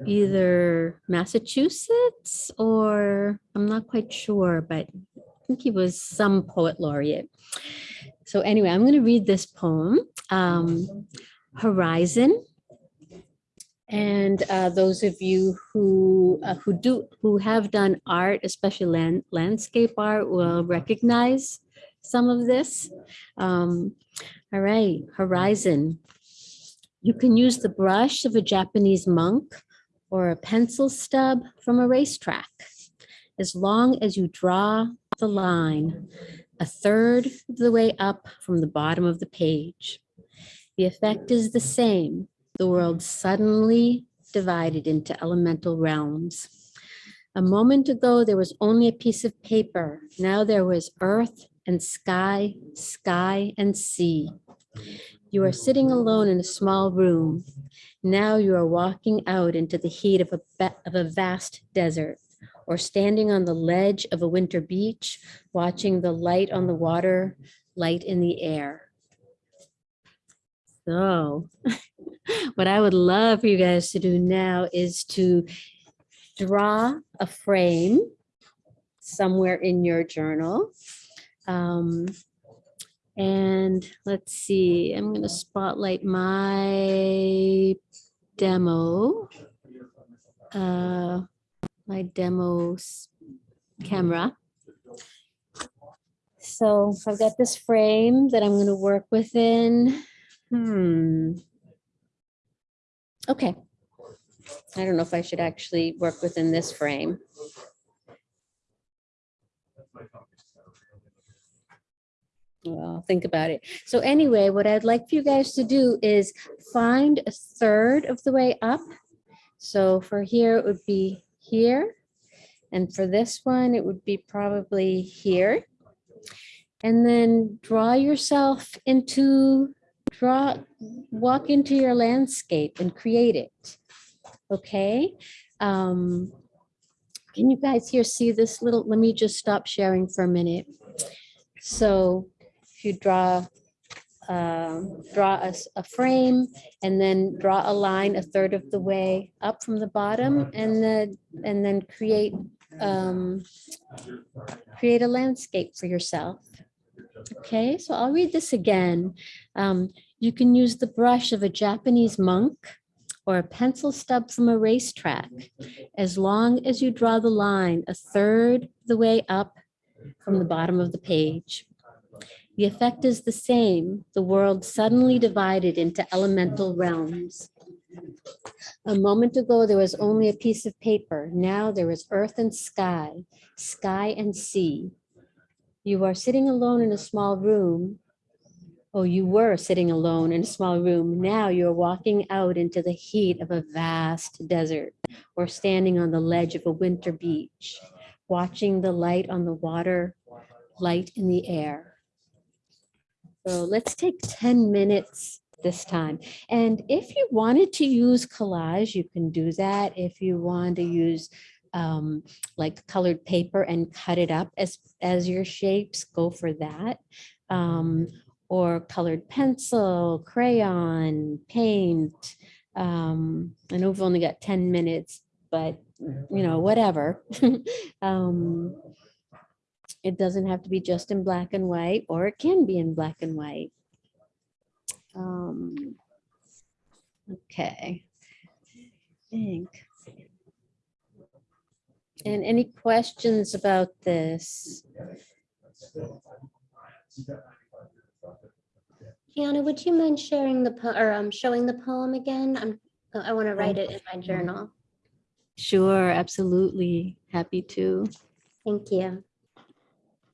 Speaker 1: either Massachusetts or I'm not quite sure, but I think he was some poet laureate. So anyway, I'm going to read this poem, um, Horizon. And uh, those of you who uh, who do who have done art, especially land, landscape art, will recognize some of this. Um, all right, Horizon. You can use the brush of a Japanese monk or a pencil stub from a racetrack. As long as you draw the line a third of the way up from the bottom of the page. The effect is the same. The world suddenly divided into elemental realms. A moment ago, there was only a piece of paper. Now there was earth and sky, sky and sea. You are sitting alone in a small room. Now you are walking out into the heat of a, of a vast desert or standing on the ledge of a winter beach, watching the light on the water, light in the air. So what I would love for you guys to do now is to draw a frame somewhere in your journal. Um, and let's see, I'm going to spotlight my demo. Uh, my demo camera. So I've got this frame that I'm going to work within. Hmm. Okay. I don't know if I should actually work within this frame. Well, think about it. So anyway, what I'd like for you guys to do is find a third of the way up. So for here, it would be here. And for this one, it would be probably here. And then draw yourself into, draw, walk into your landscape and create it. Okay? Um, Can you guys here see this little, let me just stop sharing for a minute. So if you draw, um, draw a, a frame and then draw a line a third of the way up from the bottom and then, and then create, um, create a landscape for yourself. Okay, so I'll read this again. Um, you can use the brush of a Japanese monk or a pencil stub from a racetrack, as long as you draw the line a third the way up from the bottom of the page. The effect is the same. The world suddenly divided into elemental realms. A moment ago, there was only a piece of paper. Now there is earth and sky, sky and sea. You are sitting alone in a small room. Oh, you were sitting alone in a small room. Now you're walking out into the heat of a vast desert or standing on the ledge of a winter beach, watching the light on the water, light in the air. So let's take 10 minutes this time. And if you wanted to use collage, you can do that. If you want to use um, like colored paper and cut it up as, as your shapes, go for that. Um, or colored pencil, crayon, paint, Um, I know we've only got 10 minutes, but you know, whatever. Um, It doesn't have to be just in black and white, or it can be in black and white. Um, Okay. Think. And any questions about this?
Speaker 8: Gianna, would you mind sharing the, po- or um, showing the poem again? I'm, I want to write it in my journal.
Speaker 1: Sure, absolutely. Happy to.
Speaker 8: Thank you.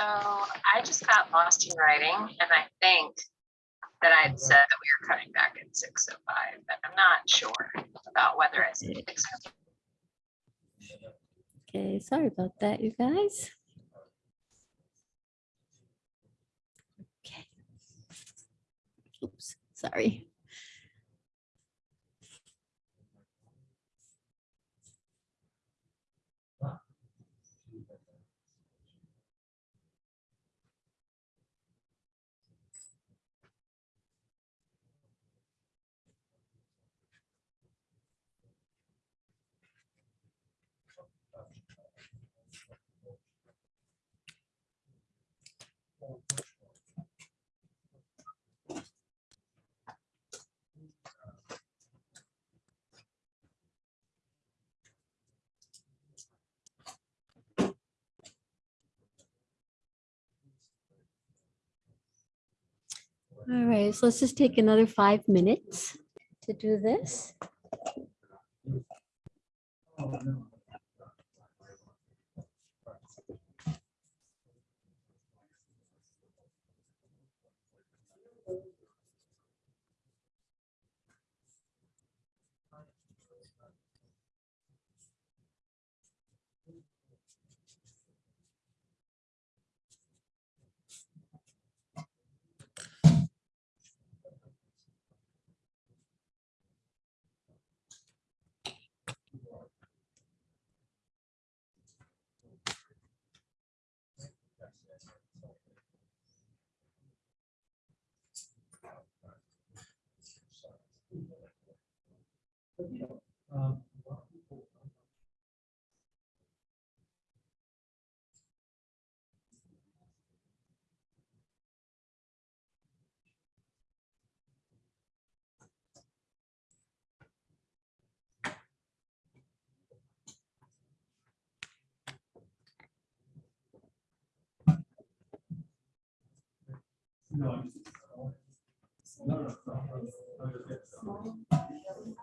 Speaker 12: So I just got lost in writing and I think that I'd mm-hmm. said that we were cutting back at six oh five, but I'm not sure about whether I said mm. six oh
Speaker 1: Okay, sorry about that, you guys. Okay. Oops, sorry. Right, so let's just take another five minutes to do this. you. No, no, no, no, no, no, no, no, no.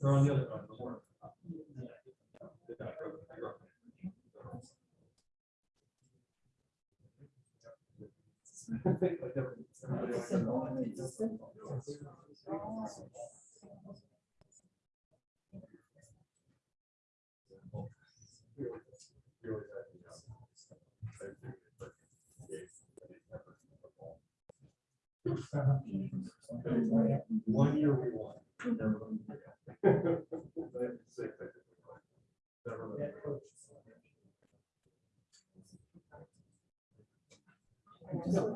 Speaker 11: They're on the other, side of the. Yeah. One year we won. Yeah.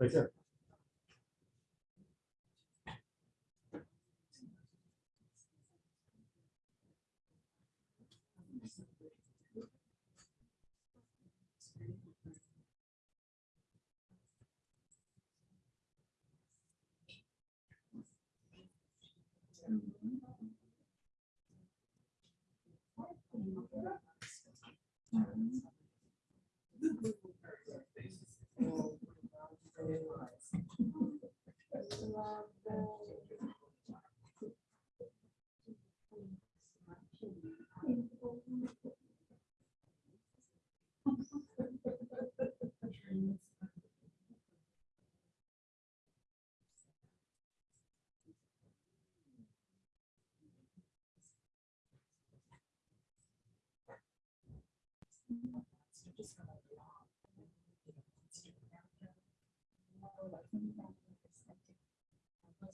Speaker 11: Right there.
Speaker 1: Thank you.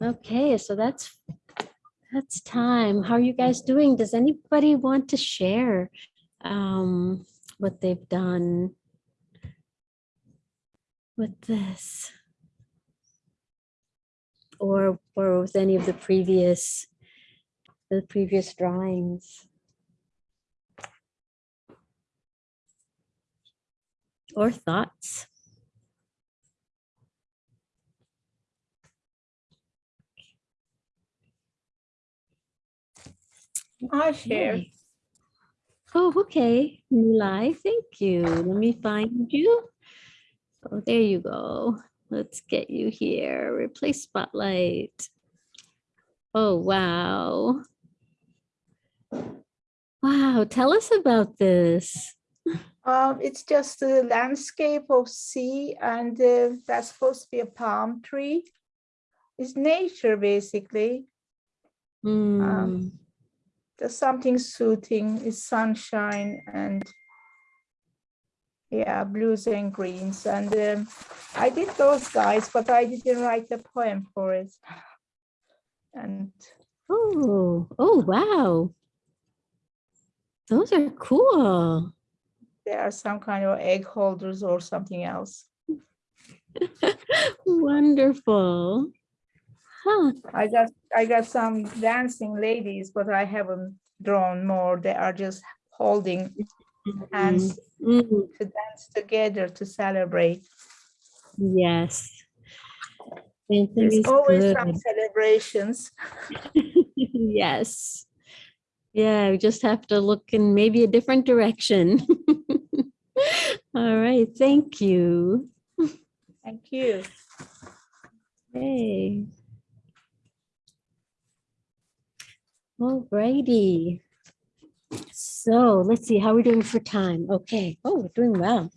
Speaker 1: Okay, so that's, that's time. How are you guys doing? Does anybody want to share um, what they've done with this? Or, or with any of the previous, the previous drawings? Or thoughts?
Speaker 13: I share.
Speaker 1: Oh, okay. Nilai, thank you. Let me find you. Oh, there you go. Let's get you here. Replace spotlight. Oh, wow. Wow, tell us about this.
Speaker 13: Um, it's just a landscape of sea and uh, that's supposed to be a palm tree. It's nature basically.
Speaker 1: Hmm.
Speaker 13: Um, There's something soothing, is sunshine and yeah, blues and greens. And um, I did those guys, but I didn't write the poem for it. And
Speaker 1: Oh, oh, wow. Those are cool.
Speaker 13: there are some kind of egg holders or something else.
Speaker 1: Wonderful. Huh.
Speaker 13: I got I got some dancing ladies, but I haven't drawn more. They are just holding hands
Speaker 1: Mm,
Speaker 13: to dance together to celebrate.
Speaker 1: Yes. Dancing
Speaker 13: There's always some celebrations.
Speaker 1: Yes. Yeah, we just have to look in maybe a different direction. All right, thank you.
Speaker 13: Thank you.
Speaker 1: Hey. All righty. So let's see how we're doing for time. Okay. Oh, we're doing well.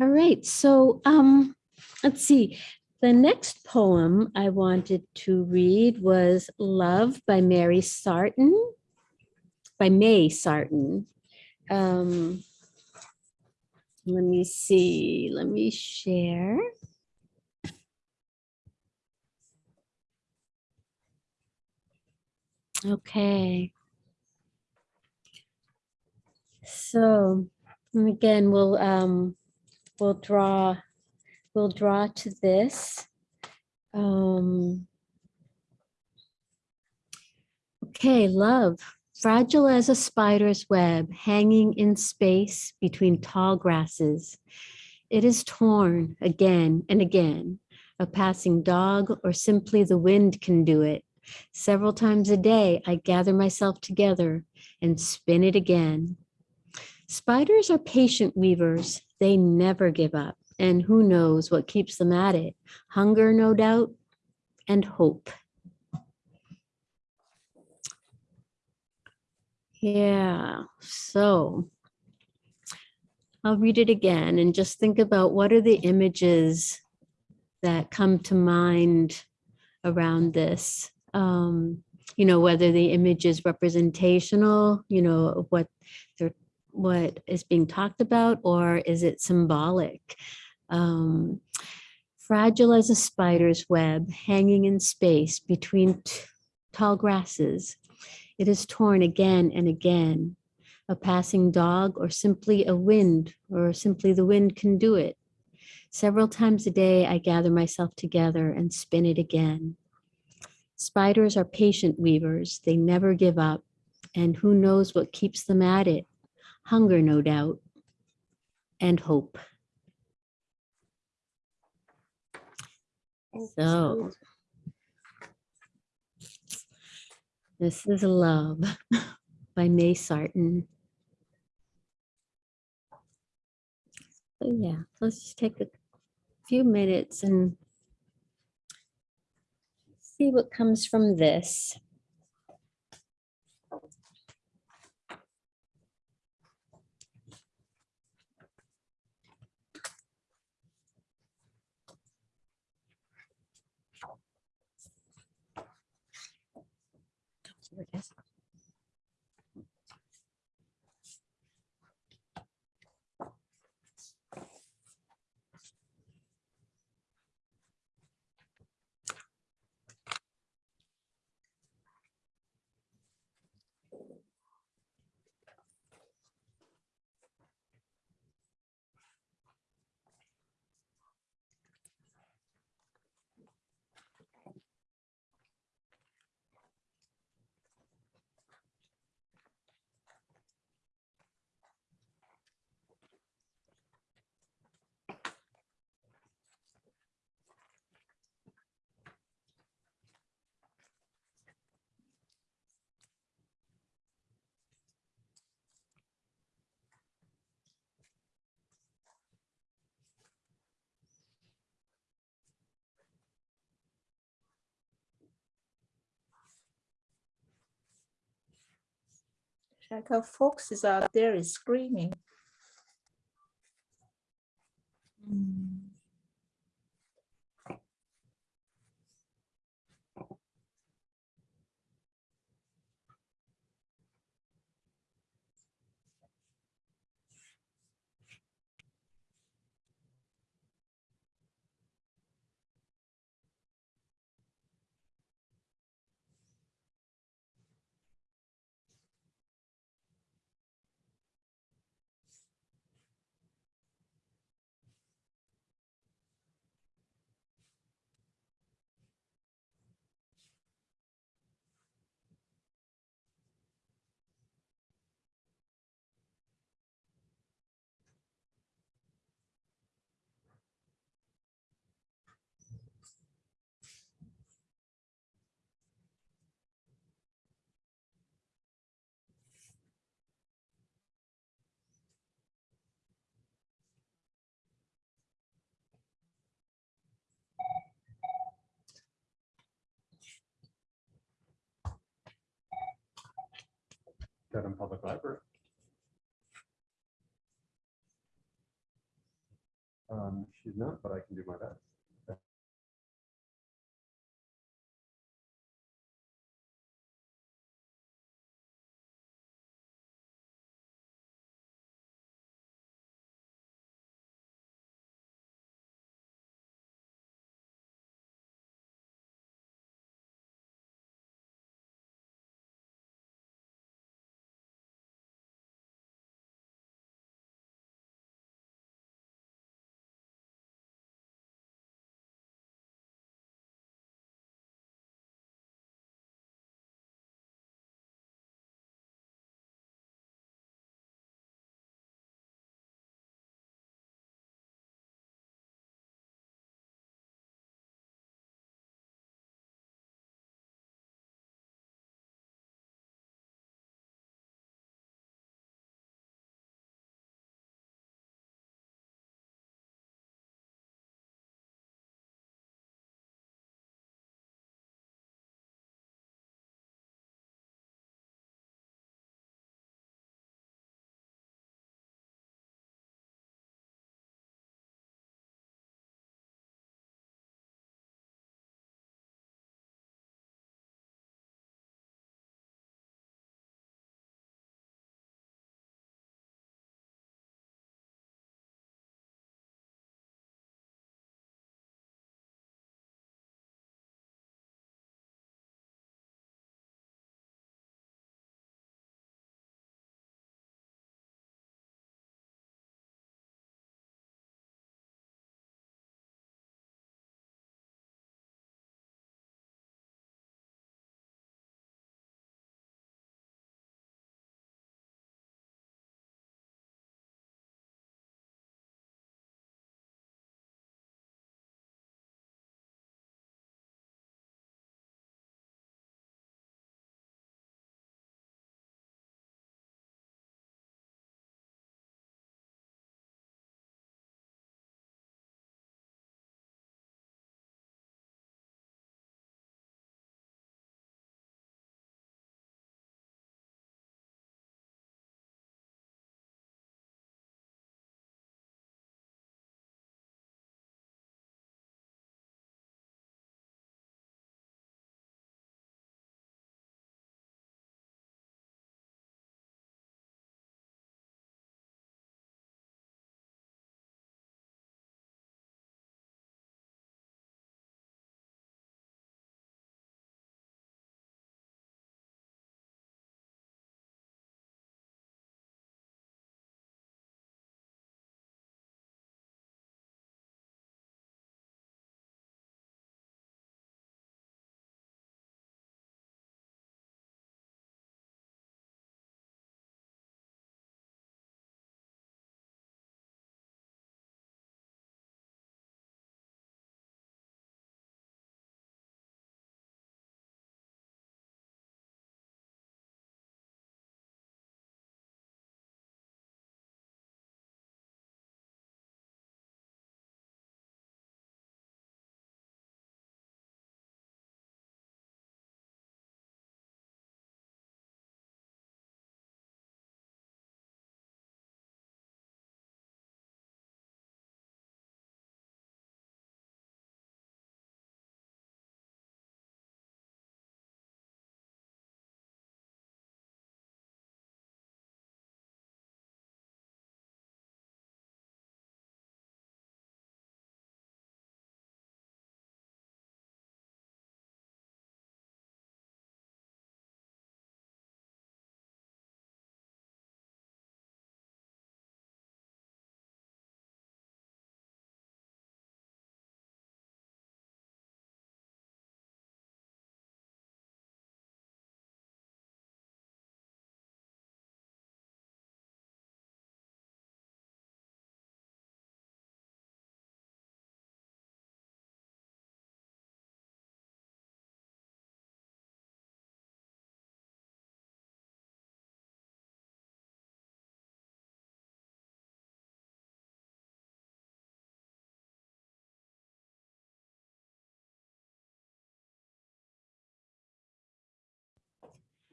Speaker 1: All right. So um, let's see. The next poem I wanted to read was Love by Mary Sarton, by May Sarton. Um, let me see. Let me share. Okay. So again, we'll um, we'll draw, we'll draw to this. Um, okay, love, fragile as a spider's web hanging in space between tall grasses. It is torn again and again. A passing dog or simply the wind can do it. Several times a day, I gather myself together and spin it again. Spiders are patient weavers. They never give up. And who knows what keeps them at it? Hunger, no doubt, and hope. Yeah, so I'll read it again and just think about what are the images that come to mind around this. Um, you know, whether the image is representational, you know, what what is being talked about, or is it symbolic? Um, fragile as a spider's web hanging in space between tall grasses. It is torn again and again. A passing dog or simply a wind or simply the wind can do it. Several times a day, I gather myself together and spin it again. Spiders are patient weavers. They never give up. And who knows what keeps them at it? Hunger, no doubt, and hope. So this is Love by May Sarton. So yeah, let's just take a few minutes and see what comes from this. Here it is.
Speaker 13: Like how foxes out there is screaming.
Speaker 11: Mm. She's not, but I can do my best.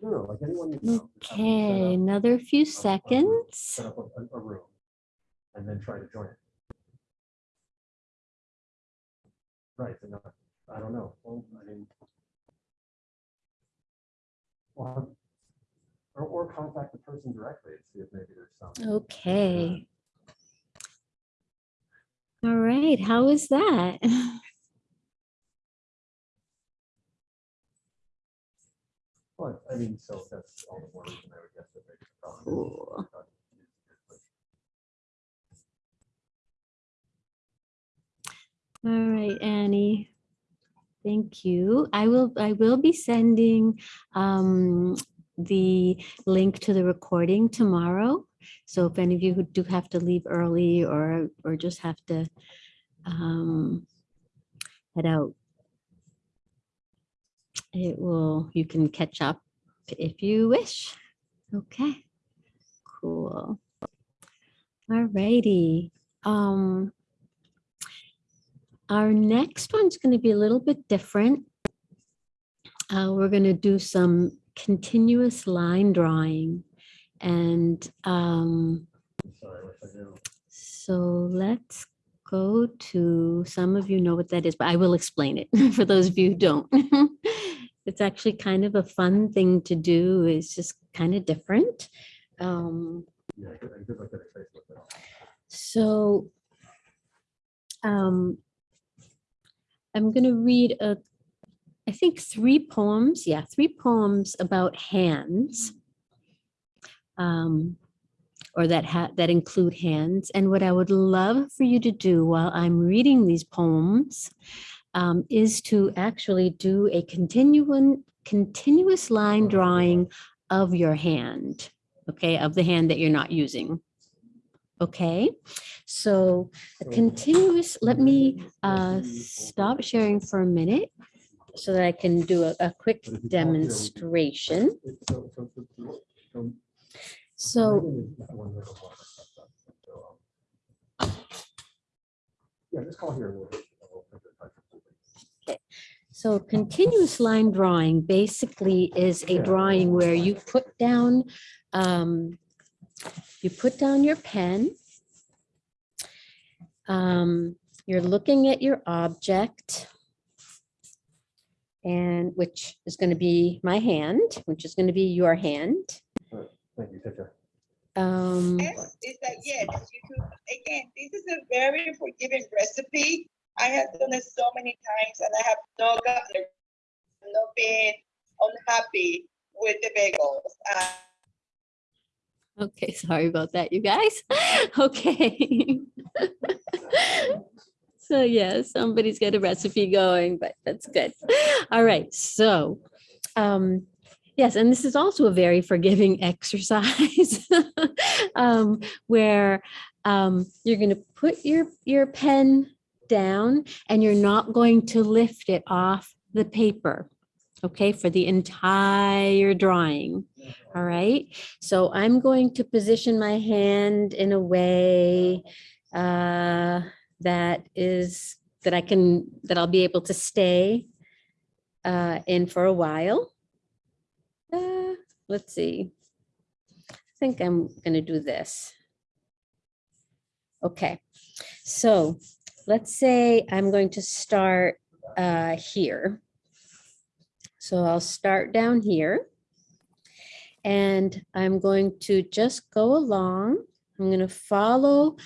Speaker 14: No, no, like anyone. you know, just have them set
Speaker 1: Okay, another few
Speaker 14: a- a room-
Speaker 1: seconds.
Speaker 14: Set up a, a- a room and then try to join it. Right, and I don't know, well, I mean. Or, or, or contact the person directly and see if maybe there's some.
Speaker 1: Okay. All right, how is that?
Speaker 14: Well, I mean, so that's all the more reason I would guess that maybe. the problem
Speaker 1: Cool.
Speaker 14: not using it, but-
Speaker 1: All right, Annie. Thank you. I will, I will be sending um, the link to the recording tomorrow. So if any of you who do have to leave early or, or just have to um, head out, it will, you can catch up if you wish. Okay, cool. All righty. Um, our next one's going to be a little bit different. Uh, we're going to do some continuous line drawing. And um, so let's go to, some of you know what that is, but I will explain it for those of you who don't. It's actually kind of a fun thing to do. It's just kind of different. Um,
Speaker 14: Yeah, good, and good luck getting Facebook. now.
Speaker 1: so um, I'm going to read a, I think three poems. Yeah, three poems about hands. Um, or that ha that include hands. And what I would love for you to do while I'm reading these poems um, is to actually do a continuum, continuous line drawing of your hand, okay, of the hand that you're not using. Okay, so a continuous, let me uh, stop sharing for a minute so that I can do a, a quick
Speaker 14: But if you talk here, we can-
Speaker 1: demonstration.
Speaker 14: So- Yeah, just call here. and we'll- we'll figure it out completely.
Speaker 1: So continuous line drawing basically is a drawing where you put down, um, you put down your pen. Um, you're looking at your object. And which is going to be my hand, which is going to be your hand.
Speaker 14: Thank you, take care.
Speaker 1: Um,
Speaker 15: Yes, is that yes, you could, again, this is a very forgiving recipe. I have done it so many times and I have not gotten, not been unhappy with the bagels. Uh,
Speaker 1: Okay, sorry about that, you guys. Okay. So yeah, somebody's got a recipe going, but that's good. All right, so um, yes, and this is also a very forgiving exercise um, where um, you're going to put your your pen down and you're not going to lift it off the paper. Okay, for the entire drawing. All right, so I'm going to position my hand in a way uh, that is, that I can, that I'll be able to stay uh, in for a while. Uh, Let's see. I think I'm gonna do this. Okay, so let's say I'm going to start uh, here. So I'll start down here. And I'm going to just go along. I'm going to follow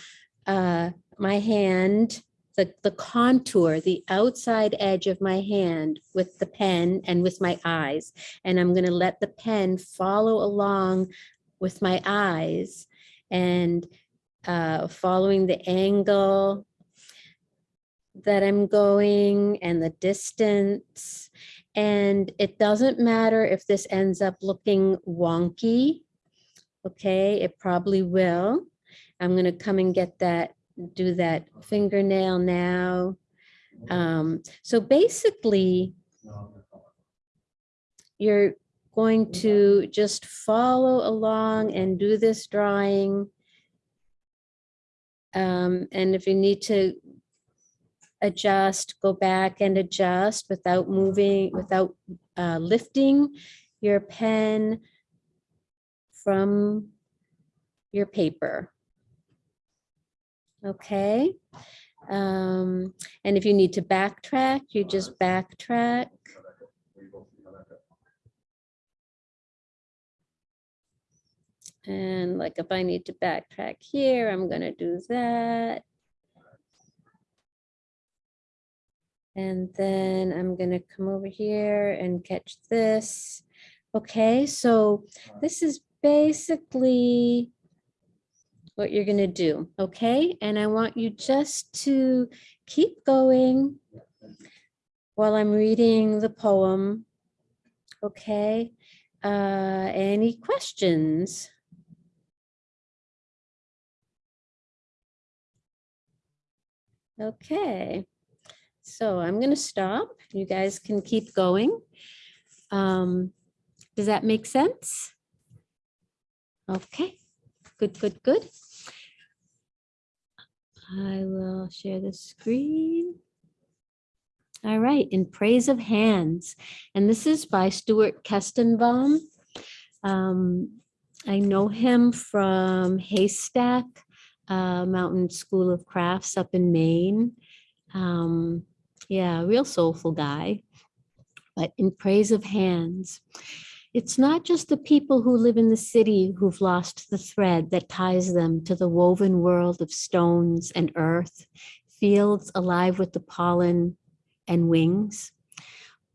Speaker 1: uh, my hand, the, the contour, the outside edge of my hand with the pen and with my eyes. And I'm going to let the pen follow along with my eyes and uh, following the angle that I'm going and the distance. And it doesn't matter if this ends up looking wonky. Okay, it probably will. I'm gonna come and get that, do that fingernail now. Um, so basically, you're going to just follow along and do this drawing. Um, and if you need to adjust, go back and adjust without moving, without uh, lifting your pen from your paper. Okay? Um, and if you need to backtrack, you just backtrack. And like if I need to backtrack here, I'm gonna do that. And then I'm gonna come over here and catch this. Okay, so this is basically what you're gonna do, okay? And I want you just to keep going while I'm reading the poem, okay? Uh, any questions? Okay, so I'm gonna stop. You guys can keep going. Um, does that make sense? Okay, good, good, good. I will share the screen. All right, in praise of hands, and this is by Stuart Kestenbaum. Um, I know him from Haystack uh, Mountain School of Crafts up in Maine. Um, yeah, real soulful guy. But in praise of hands, it's not just the people who live in the city who've lost the thread that ties them to the woven world of stones and earth, fields alive with the pollen and wings.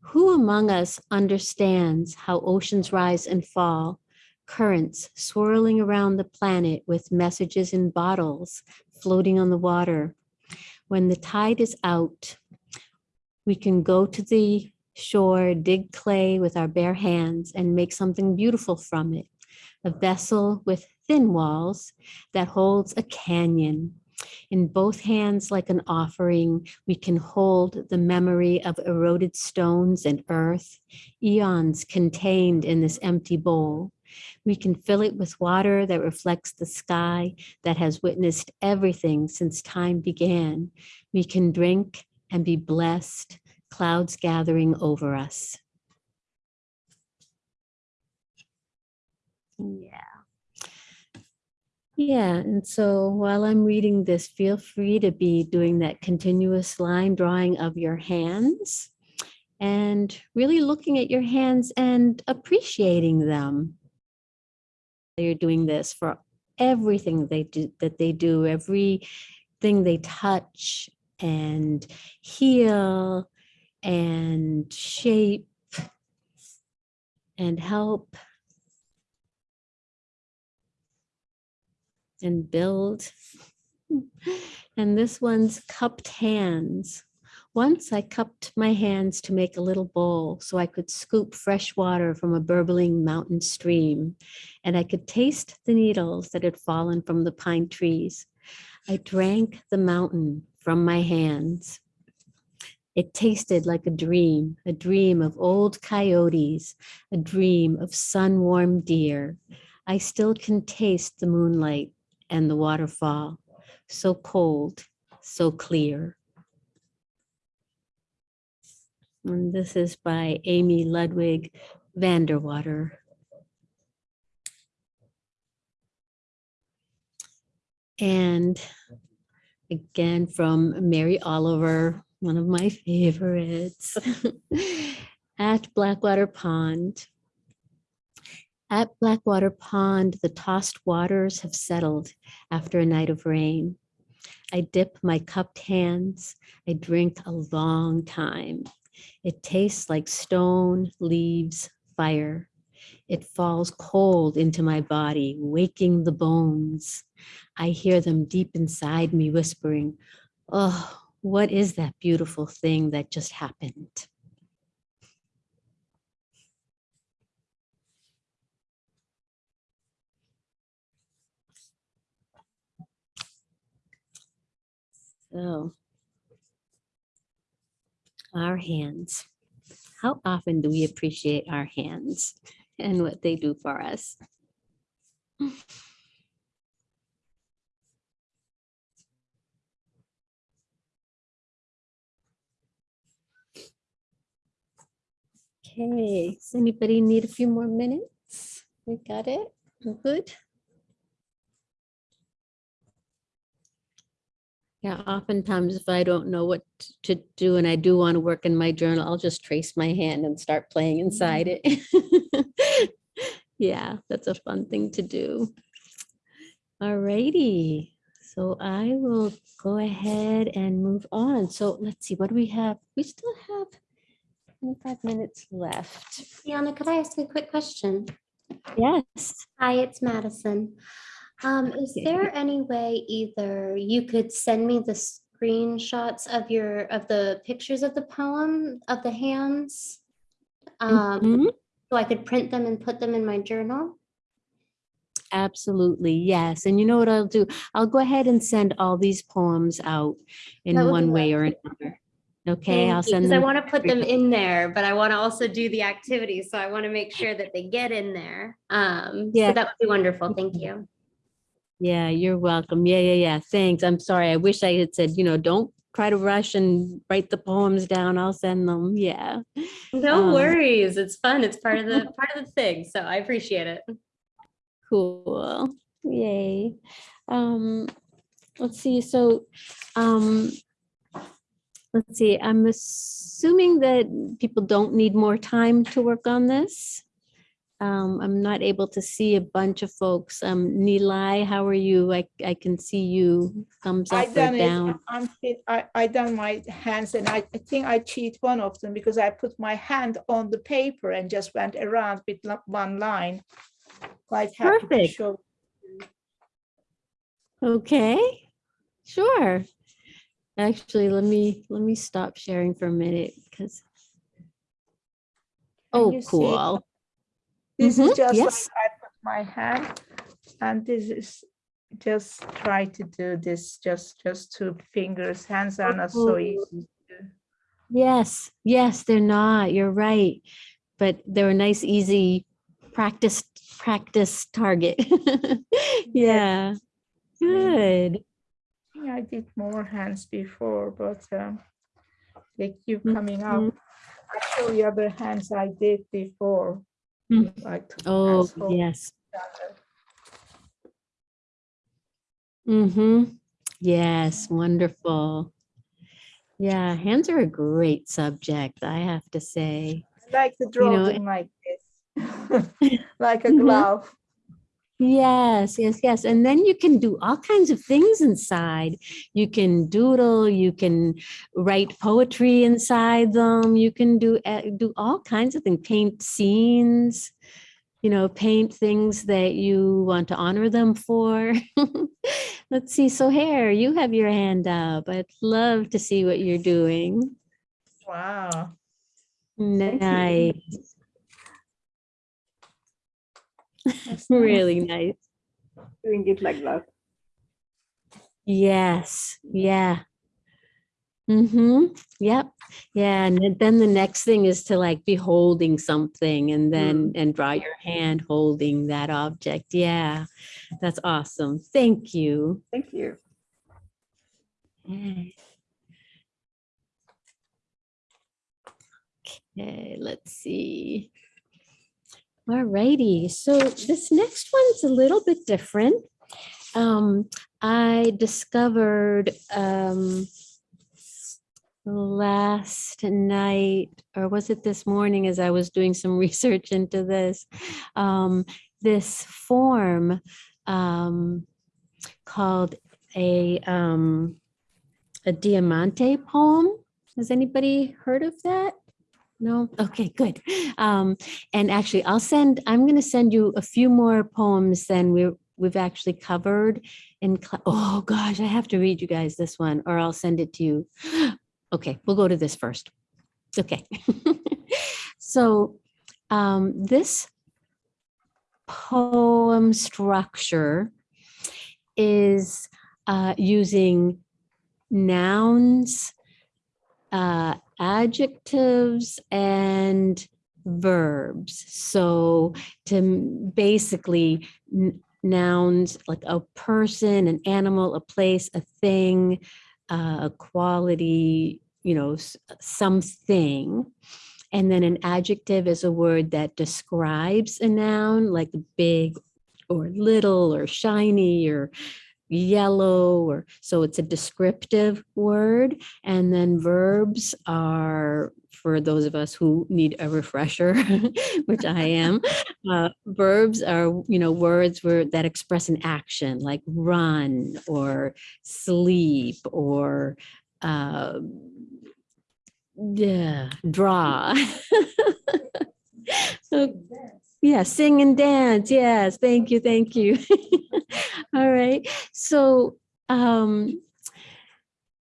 Speaker 1: Who among us understands how oceans rise and fall, currents swirling around the planet with messages in bottles floating on the water? When the tide is out, we can go to the shore, dig clay with our bare hands and make something beautiful from it. A vessel with thin walls that holds a canyon. In both hands, like an offering, we can hold the memory of eroded stones and earth, eons contained in this empty bowl. We can fill it with water that reflects the sky that has witnessed everything since time began. We can drink and be blessed clouds gathering over us. Yeah. Yeah, and so while I'm reading this, feel free to be doing that continuous line drawing of your hands and really looking at your hands and appreciating them. You're doing this for everything they do that they do, everything they touch and heal and shape and help and build. And this one's cupped hands. Once I cupped my hands to make a little bowl so I could scoop fresh water from a burbling mountain stream, and I could taste the needles that had fallen from the pine trees. I drank the mountain from my hands. It tasted like a dream, a dream of old coyotes, a dream of sun-warmed deer. I still can taste the moonlight and the waterfall, so cold, so clear. And this is by Amy Ludwig Vanderwater. And again from Mary Oliver, one of my favorites, at Blackwater Pond. At Blackwater Pond, the tossed waters have settled after a night of rain. I dip my cupped hands. I drink a long time. It tastes like stone, leaves, fire. It falls cold into my body, waking the bones. I hear them deep inside me whispering, oh, what is that beautiful thing that just happened? So, our hands. How often do we appreciate our hands and what they do for us? Okay, does anybody need a few more minutes? We got it? Good? Yeah, oftentimes if I don't know what t- to do and I do want to work in my journal, I'll just trace my hand and start playing inside mm-hmm. it. Yeah, that's a fun thing to do. Alrighty, so I will go ahead and move on. So let's see, what do we have? We still have 25 minutes left.
Speaker 8: Yana, could I ask a quick question?
Speaker 1: Yes.
Speaker 8: Hi, it's Madison. Um, is there any way either you could send me the screenshots of your, of the pictures of the poem, of the hands? Um,
Speaker 1: Mhm.
Speaker 8: so I could print them and put them in my journal?
Speaker 1: Absolutely, yes. And you know what I'll do? I'll go ahead and send all these poems out in
Speaker 8: That would be
Speaker 1: one way or another. Okay, I'll send
Speaker 8: Because I want to put them in there, but I want to also do the activities. So I want to make sure that they get in there. Um,
Speaker 1: Yeah.
Speaker 8: so that would be wonderful. Thank you.
Speaker 1: Yeah, you're welcome. Yeah, yeah, yeah. Thanks. I'm sorry. I wish I had said, you know, don't try to rush and write the poems down. I'll send them. Yeah.
Speaker 8: No
Speaker 1: Um,
Speaker 8: worries. It's fun. It's part of the part of the thing. So I appreciate it.
Speaker 1: Cool. Yay. Um, let's see. So, um, let's see. I'm assuming that people don't need more time to work on this. Um, I'm not able to see a bunch of folks. Um, Nilai, how are you? I, I can see you thumbs
Speaker 13: I
Speaker 1: up or
Speaker 13: done it.
Speaker 1: down.
Speaker 13: I'm. I, I done my hands and I, I think I cheat one of them because I put my hand on the paper and just went around with one line. Quite happy to
Speaker 1: Perfect.
Speaker 13: show.
Speaker 1: Okay, sure. Actually, let me, let me stop sharing for a minute because. Oh,
Speaker 13: you see it?
Speaker 1: cool.
Speaker 13: This is
Speaker 1: Mhm,
Speaker 13: just like. I put my hand and this is just try to do this, just, just two fingers. Hands are not so
Speaker 1: Oh.
Speaker 13: easy.
Speaker 1: Yes, yes, they're not. You're right. But they're a nice, easy practice, practice target. Yeah, good.
Speaker 13: I I did more hands before, but um, they keep
Speaker 1: Mm-hmm.
Speaker 13: coming up. I show you other hands I did before.
Speaker 1: Mm.
Speaker 13: Like
Speaker 1: Oh, yes. Mm-hmm. Yes, wonderful. Yeah, hands are a great subject, I have to say.
Speaker 13: I like to draw
Speaker 1: know,
Speaker 13: them like this, like a
Speaker 1: Mhm.
Speaker 13: glove.
Speaker 1: Yes, yes, yes. And then you can do all kinds of things inside. You can doodle, you can write poetry inside them. You can do uh, do all kinds of things, paint scenes, you know, paint things that you want to honor them for. Let's see. So Hair, you have your hand up. I'd love to see what you're doing.
Speaker 13: Wow.
Speaker 1: Nice.
Speaker 13: That's
Speaker 1: Really nice.
Speaker 6: Doing it like that.
Speaker 1: Yes, yeah. Mm-hmm. Yep. Yeah. And then- the next thing is to like be holding something and then and draw your hand holding that object. Yeah. That's awesome. Thank you.
Speaker 6: Thank you.
Speaker 1: Okay, let's see. All righty, so this next one's a little bit different. Um, I discovered um, last night, or was it this morning as I was doing some research into this, um, this form um, called a um, a Diamante poem. Has anybody heard of that? No? Okay, good. Um, and actually, I'll send, I'm going to send you a few more poems than we, we've actually covered in, oh gosh, I have to read you guys this one or I'll send it to you. Okay, we'll go to this first. Okay. So um, this poem structure is uh, using nouns, uh, adjectives, and verbs. So to basically nouns like a person, an animal, a place, a thing, uh, a quality, you know, something. And then an adjective is a word that describes a noun, like big or little or shiny or yellow or so it's a descriptive word. And then verbs are for those of us who need a refresher, which I am. Uh, verbs are, you know, words where that express an action like run or sleep or uh, yeah, draw. So, yeah, sing and dance. Yes, thank you, thank you. All right. So, um,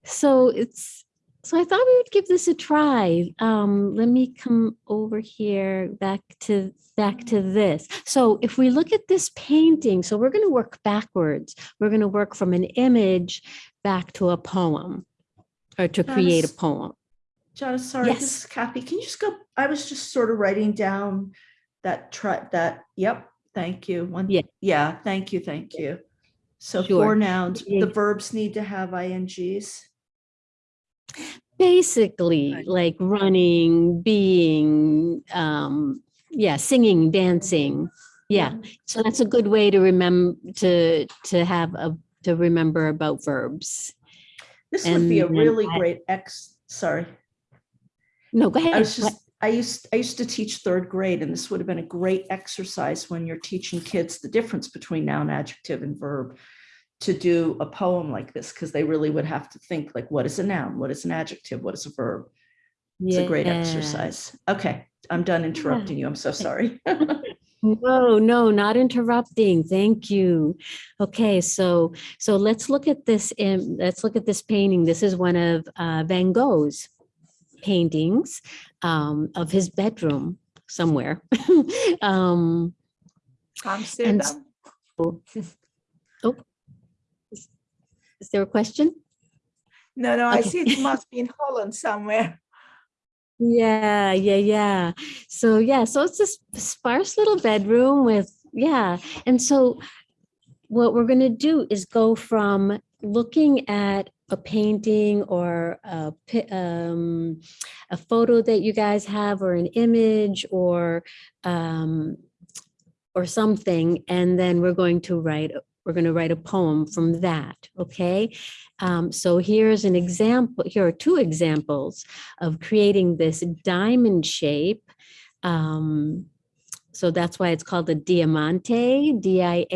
Speaker 1: so it's so I thought we would give this a try. Um, let me come over here back to back to this. So if we look at this painting, so we're going to work backwards. We're going to work from an image back to a poem or to create a poem.
Speaker 3: John, sorry,
Speaker 1: Yes.
Speaker 3: this is Kathy. Can you just go, I was just sort of writing down that try, that, yep, thank you. One,
Speaker 1: Yeah.
Speaker 3: yeah, thank you, thank you. So
Speaker 1: Sure.
Speaker 3: four nouns, the verbs need to have ings.
Speaker 1: Basically, like running, being, um, yeah, singing, dancing. Yeah, so that's a good way to remember, to, to have a, to remember about verbs.
Speaker 3: This would be a really
Speaker 1: I-
Speaker 3: great ex, sorry.
Speaker 1: No, go
Speaker 3: I
Speaker 1: ahead.
Speaker 3: was just, I used, I used to teach third grade and this would have been a great exercise when you're teaching kids the difference between noun, adjective and verb to do a poem like this, because they really would have to think like, what is a noun? What is an adjective? What is a verb? It's a great exercise. Okay, I'm done interrupting you. I'm so sorry.
Speaker 1: No, no, not interrupting. Thank you. Okay, so so let's look at this. im- let's look at this painting. This is one of uh, Van Gogh's paintings um, of his bedroom somewhere. um,
Speaker 13: Amsterdam.
Speaker 1: oh, is, is there a question?
Speaker 13: No, no, I see it must be in Holland somewhere.
Speaker 1: Yeah, yeah, yeah. So yeah, so it's this sparse little bedroom with, yeah. And so what we're gonna do is go from looking at a painting or a, um, a photo that you guys have or an image or um, or something, and then we're going to write, we're going to write a poem from that, okay? Um, so here's an example, here are two examples of creating this diamond shape. Um, so that's why it's called a diamante, D-I-A-M-A-N-T-E.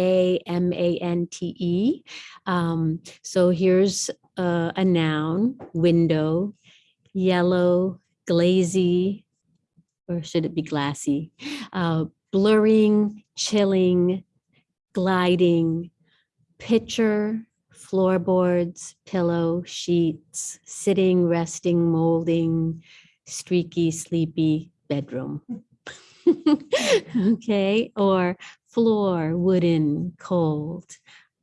Speaker 1: Um, so here's uh, a noun, window, yellow, glazy, or should it be glassy? Uh, blurring, chilling, gliding, pitcher, floorboards, pillow, sheets, sitting, resting, molding, streaky, sleepy bedroom. okay, or floor, wooden, cold,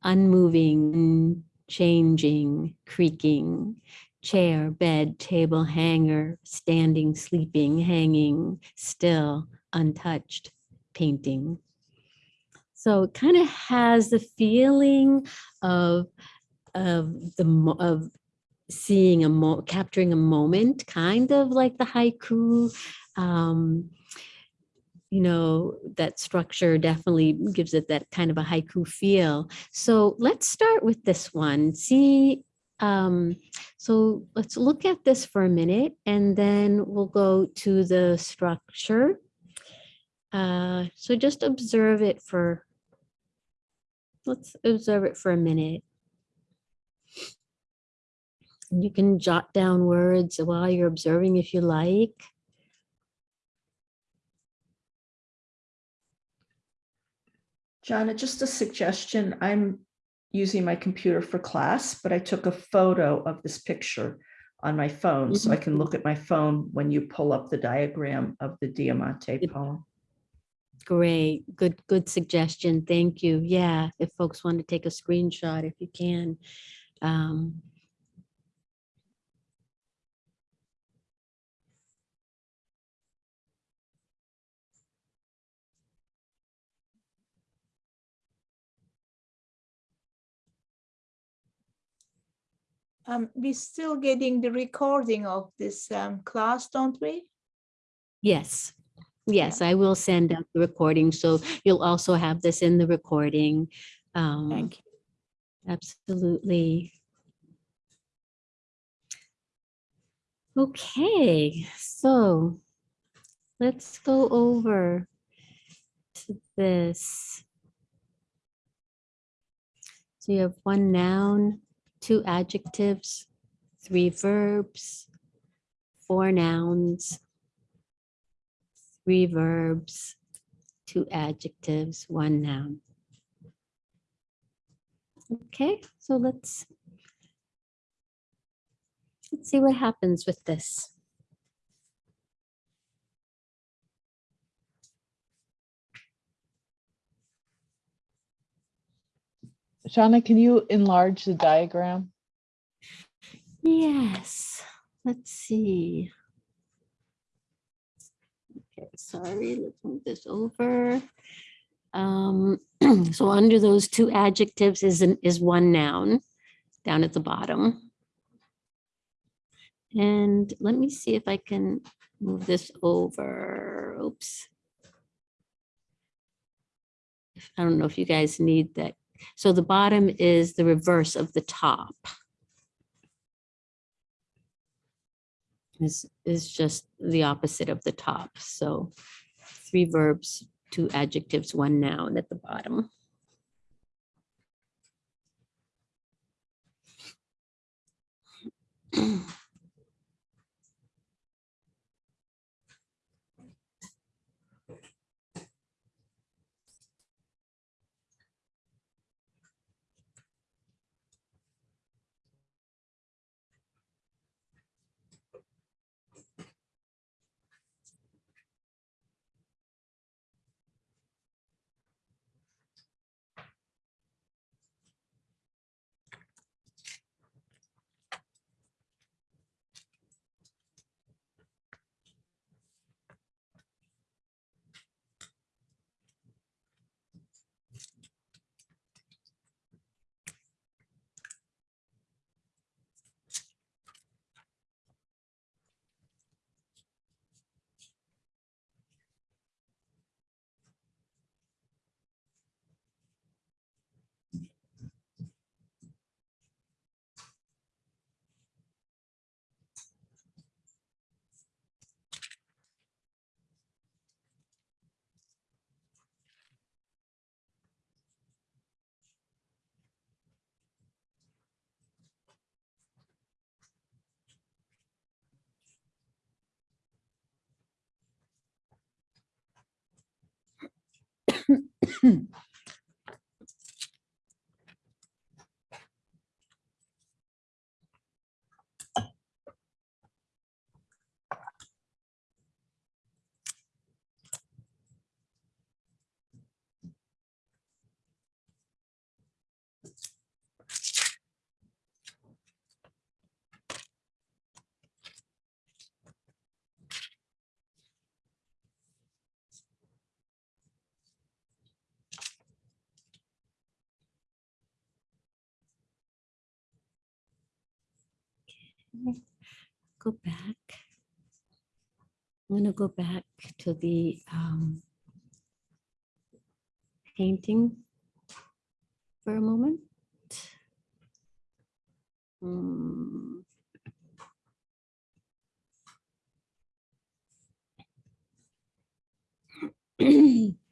Speaker 1: unmoving, changing, creaking, chair, bed, table, hanger, standing, sleeping, hanging, still, untouched, painting. So it kind of has the feeling of of the of seeing a mo capturing a moment, kind of like the haiku. Um, you know, that structure definitely gives it that kind of a haiku feel. So let's start with this one. See, um, so let's look at this for a minute and then we'll go to the structure. Uh, so just observe it for, let's observe it for a minute. You can jot down words while you're observing if you like.
Speaker 3: Jana, just a suggestion. I'm using my computer for class, but I took a photo of this picture on my phone, so I can look at my phone when you pull up the diagram of the Diamante poem.
Speaker 1: Great, good, good suggestion. Thank you. Yeah, if folks want to take a screenshot, if you can. Um,
Speaker 13: Um, we're still getting the recording of this um, class, don't we?
Speaker 1: Yes, yes, I will send out the recording, so you'll also have this in the recording. Um,
Speaker 3: Thank you.
Speaker 1: Absolutely. Okay, so let's go over to this. So you have one noun, two adjectives, three verbs, four nouns, three verbs, two adjectives, one noun. Okay, so let's let's see what happens with this.
Speaker 16: Shauna, can you enlarge the diagram?
Speaker 1: Yes, let's see. Okay, sorry, let's move this over. Um, so under those two adjectives is an, is one noun down at the bottom. And let me see if I can move this over. Oops. I don't know if you guys need that. So the bottom is the reverse of the top. is is just the opposite of the top. So three verbs, two adjectives, one noun at the bottom. hmm, go back. I'm going to go back to the um, painting for a moment. Mm.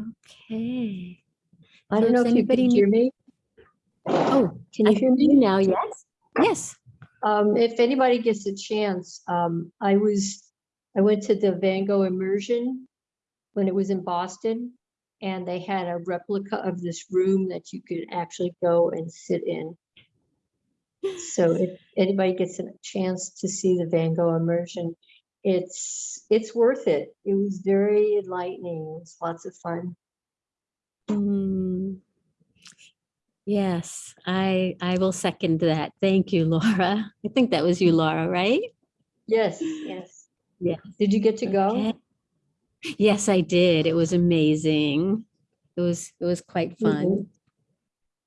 Speaker 1: Okay.
Speaker 2: I
Speaker 1: So
Speaker 2: don't know if you
Speaker 1: anybody
Speaker 2: can hear me.
Speaker 1: Oh,
Speaker 2: Can
Speaker 1: I
Speaker 2: you hear me?
Speaker 1: now, yes? Yes.
Speaker 2: Um, if anybody gets a chance, um, I was, I went to the Van Gogh immersion when it was in Boston, and they had a replica of this room that you could actually go and sit in. So if anybody gets a chance to see the Van Gogh immersion, it's, it's worth it. It was very enlightening. It's lots of fun.
Speaker 1: Mm. Yes, I I will second that. Thank you, Laura. I think that was you, Laura, right?
Speaker 2: Yes, yes.
Speaker 1: Yeah.
Speaker 2: Did you get to go?
Speaker 1: Okay. Yes, I did. It was amazing. It was it was quite fun.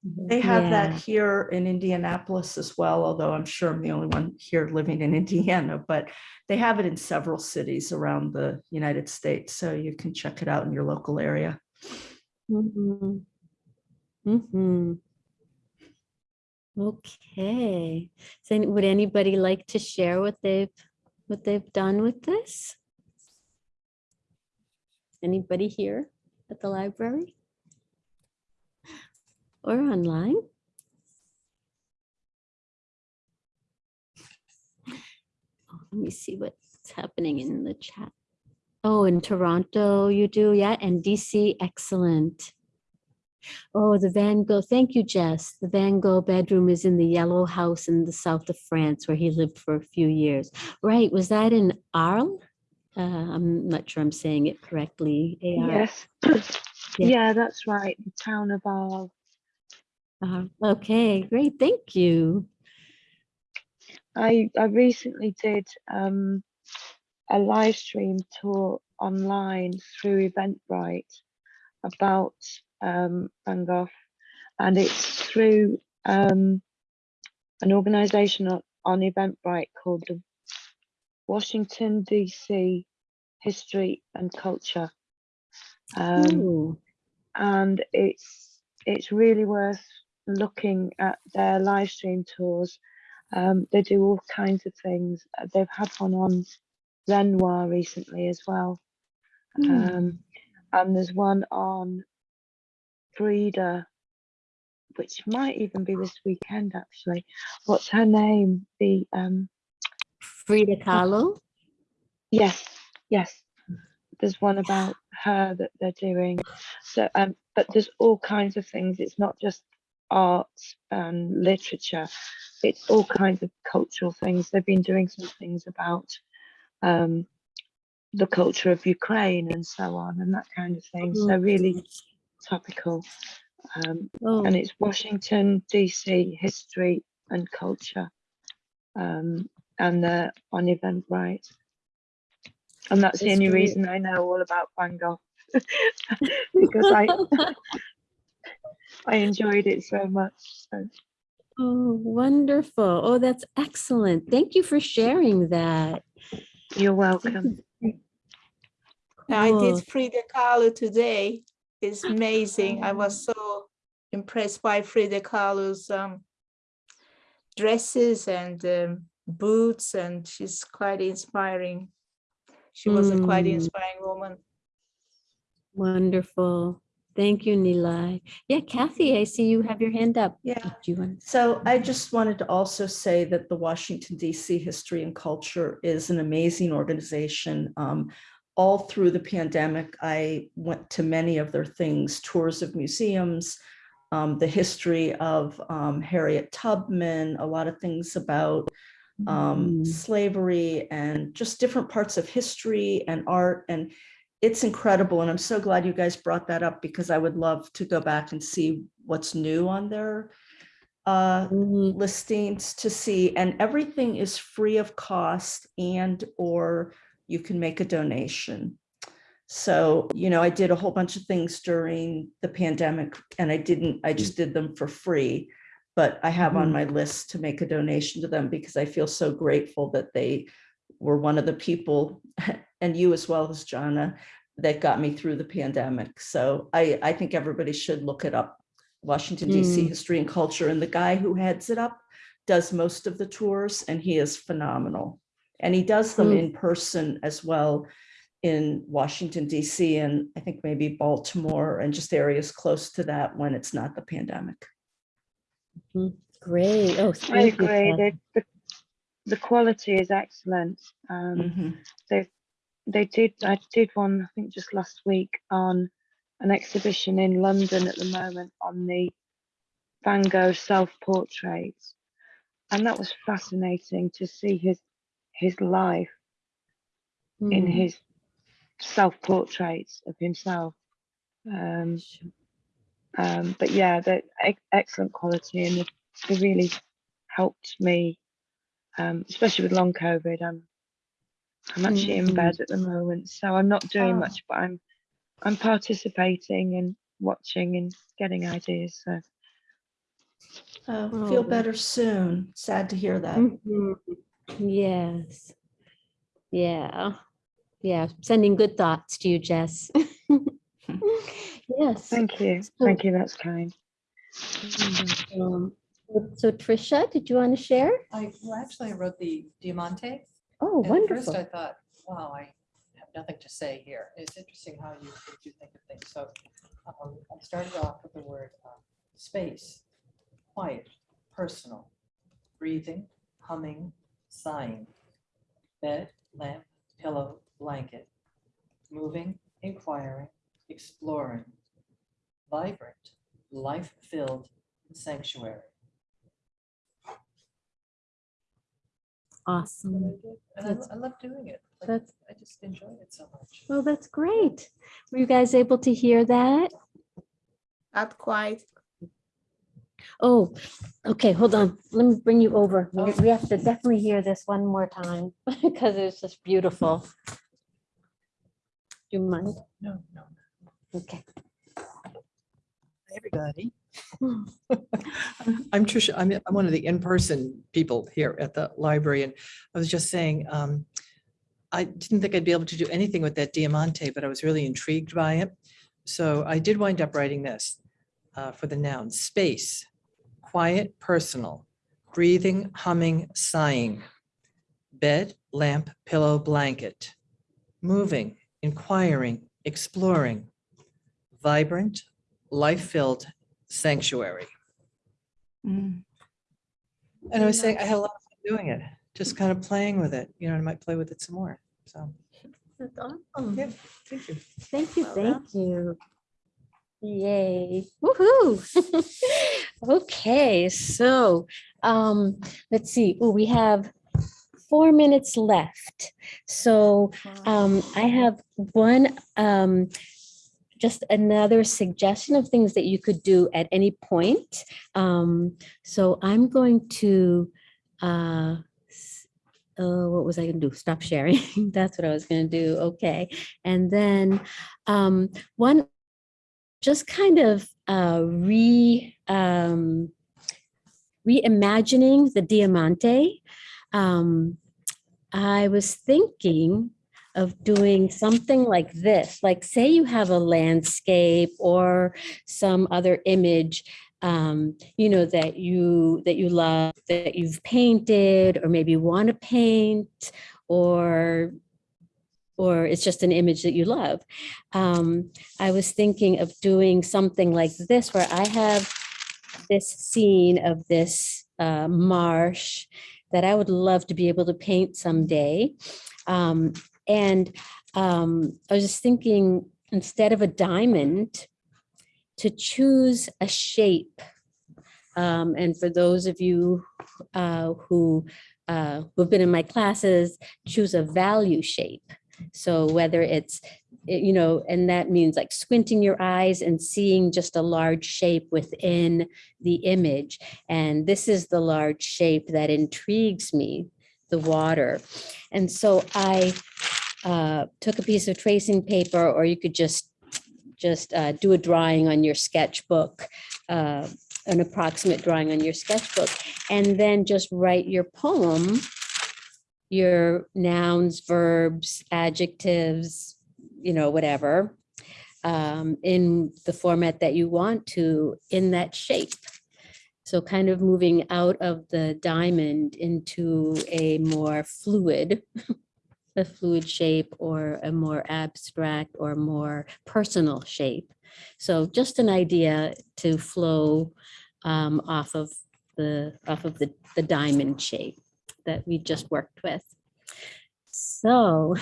Speaker 3: They have
Speaker 1: Yeah.
Speaker 3: that here in Indianapolis as well, although I'm sure I'm the only one here living in Indiana, but they have it in several cities around the United States, so you can check it out in your local area.
Speaker 1: Mhm. Mhm. Okay. So would anybody like to share what they've what they've done with this? Anybody here at the library? Or online? Oh, Let me see what's happening in the chat. Oh, in Toronto you do, yeah, and DC, excellent. Oh, the Van Gogh, thank you, Jess. The Van Gogh bedroom is in the yellow house in the south of France where he lived for a few years. Right, was that in Arles? Uh, I'm not sure I'm saying it correctly. AR.
Speaker 17: Yes.
Speaker 1: Yeah.
Speaker 17: Yeah, that's right. The town of Arles.
Speaker 1: Uh, Okay, great, thank you.
Speaker 17: I I recently did um, a live stream tour online through Eventbrite about um, Van Gogh, and it's through um, an organisation on, on Eventbrite called the Washington DC History and Culture, um, and it's it's really worth looking at their live stream tours. Um, they do all kinds of things. Uh, They've had one on Renoir recently as well. Um, and there's one on Frida, which might even be this weekend actually. What's her name? The um
Speaker 1: Frida Kahlo?
Speaker 17: yes, yes. There's one about her that they're doing. So um but there's all kinds of things. It's not just art and literature. It's all kinds of cultural things. They've been doing some things about um the culture of Ukraine and so on and that kind of thing. So really topical. Um,
Speaker 1: Oh.
Speaker 17: and it's Washington DC history and culture. Um, and they're on Eventbrite. And that's the only
Speaker 1: great.
Speaker 17: reason I know all about Van Gogh. because I I enjoyed it so much. So
Speaker 1: Oh, wonderful. Oh, that's excellent. Thank you for sharing that.
Speaker 17: you're welcome.
Speaker 13: I did Frida Kahlo today. It's amazing. I was so impressed by Frida Kahlo's um, dresses and um, boots, and she's quite inspiring. She was a quite
Speaker 1: Mm.
Speaker 13: inspiring woman.
Speaker 1: Wonderful. Thank you, Nilay. Yeah, Kathy, I see you have your hand up.
Speaker 3: Yeah.
Speaker 1: Do you want?
Speaker 3: So I just wanted to also say that the Washington DC History and Culture is an amazing organization. Um, all through the pandemic, I went to many of their things, tours of museums, um, the history of um, Harriet Tubman, a lot of things about um, slavery and just different parts of history and art. And it's incredible. And I'm so glad you guys brought that up because I would love to go back and see what's new on their uh, listings to see. And everything is free of cost and or you can make a donation. So, you know, I did a whole bunch of things during the pandemic and I didn't, I just did them for free. But I have on
Speaker 1: Mhm.
Speaker 3: my list to make a donation to them because I feel so grateful that they were one of the people, and you as well as Jana, that got me through the pandemic. So I, I think everybody should look it up. Washington DC
Speaker 1: Mm.
Speaker 3: History and Culture, and the guy who heads it up does most of the tours and he is phenomenal. And he does them
Speaker 1: Mm.
Speaker 3: in person as well. in Washington DC and I think maybe Baltimore and just areas close to that when it's not the pandemic.
Speaker 1: Great. Oh,
Speaker 17: I
Speaker 1: thank you.
Speaker 17: agree.
Speaker 1: Kathy.
Speaker 17: The, the, the quality is excellent. Um,
Speaker 3: Mhm.
Speaker 17: they they did I did one I think just last week on an exhibition in London at the moment on the Van Gogh self portraits, and that was fascinating to see his his life in
Speaker 1: Mm.
Speaker 17: his self portraits of himself. Um, um, but yeah, they're ex- excellent quality and they really helped me, um, especially with long COVID. I'm I'm actually in
Speaker 1: Mhm.
Speaker 17: bed at the moment, so I'm not doing
Speaker 1: Oh.
Speaker 17: much, but I'm I'm participating and watching and getting ideas. So
Speaker 3: Uh,
Speaker 1: Oh,
Speaker 3: Feel better soon. Sad to hear that.
Speaker 1: Mhm. Yes. Yeah. Yeah. Sending good thoughts to you, Jess. Yes.
Speaker 17: thank you,
Speaker 1: So-
Speaker 17: thank you. That's kind.
Speaker 1: Um, So Trisha, did you want to share?
Speaker 18: I, well, actually, I wrote the Diamante.
Speaker 1: Oh,
Speaker 18: and At first. I thought, wow, I have nothing to say here. It's interesting how you, you think of things. So um, I started off with the word um, space, quiet, personal, breathing, humming, sighing, bed, lamp, pillow, blanket, moving, inquiring, exploring, vibrant, life-filled, sanctuary.
Speaker 1: Awesome.
Speaker 18: And I,
Speaker 1: That's-
Speaker 18: I love doing it. Like,
Speaker 1: That's-
Speaker 18: I just enjoy it so much.
Speaker 1: Well, that's great. Were you guys able to hear that?
Speaker 13: Not quite.
Speaker 1: Oh, okay, hold on. Let me bring you over. We oh. we have to definitely hear this one more time because it's just beautiful. Do you mind?
Speaker 18: No, no.
Speaker 1: Okay.
Speaker 19: everybody. I'm Trisha. I'm, I'm one of the in-person people here at the library, and I was just saying, um, I didn't think I'd be able to do anything with that Diamante, but I was really intrigued by it. So I did wind up writing this uh, for the noun, space, quiet, personal, breathing, humming, sighing, bed, lamp, pillow, blanket, moving, inquiring, exploring, vibrant, life-filled sanctuary.
Speaker 3: Mm.
Speaker 19: And I was saying, I had a lot of fun doing it, just kind of playing with it, you know, I might play with it some more, so.
Speaker 1: That's awesome.
Speaker 19: Yeah, thank you.
Speaker 1: Thank you, thank you. Yay, woohoo. Okay, so, um, let's see, oh, we have four minutes left. So, um, I have one, um, just another suggestion of things that you could do at any point. Um, so I'm going to, uh, uh, what was I gonna do? Stop sharing. That's what I was gonna do. Okay. And then, um, one, just kind of, uh, re, um, reimagining the Diamante. Um, I was thinking of doing something like this, like say you have a landscape or some other image, um, you know, that you, that you love, that you've painted, or maybe want to paint, or or it's just an image that you love. Um, I was thinking of doing something like this, where I have this scene of this uh, marsh that I would love to be able to paint someday. Um, and um, I was just thinking, instead of a diamond, to choose a shape. Um, and for those of you uh, who uh, who've been in my classes, choose a value shape. So whether it's, you know, and that means like squinting your eyes and seeing just a large shape within the image. And this is the large shape that intrigues me, the water. And so I uh, took a piece of tracing paper, or you could just just uh, do a drawing on your sketchbook, uh, an approximate drawing on your sketchbook, and then just write your poem, your nouns, verbs, adjectives, you know, whatever, um, in the format that you want to in that shape. So kind of moving out of the diamond into a more fluid a fluid shape or a more abstract or more personal shape. So just an idea to flow um, off of the off of the, the diamond shape that we just worked with. So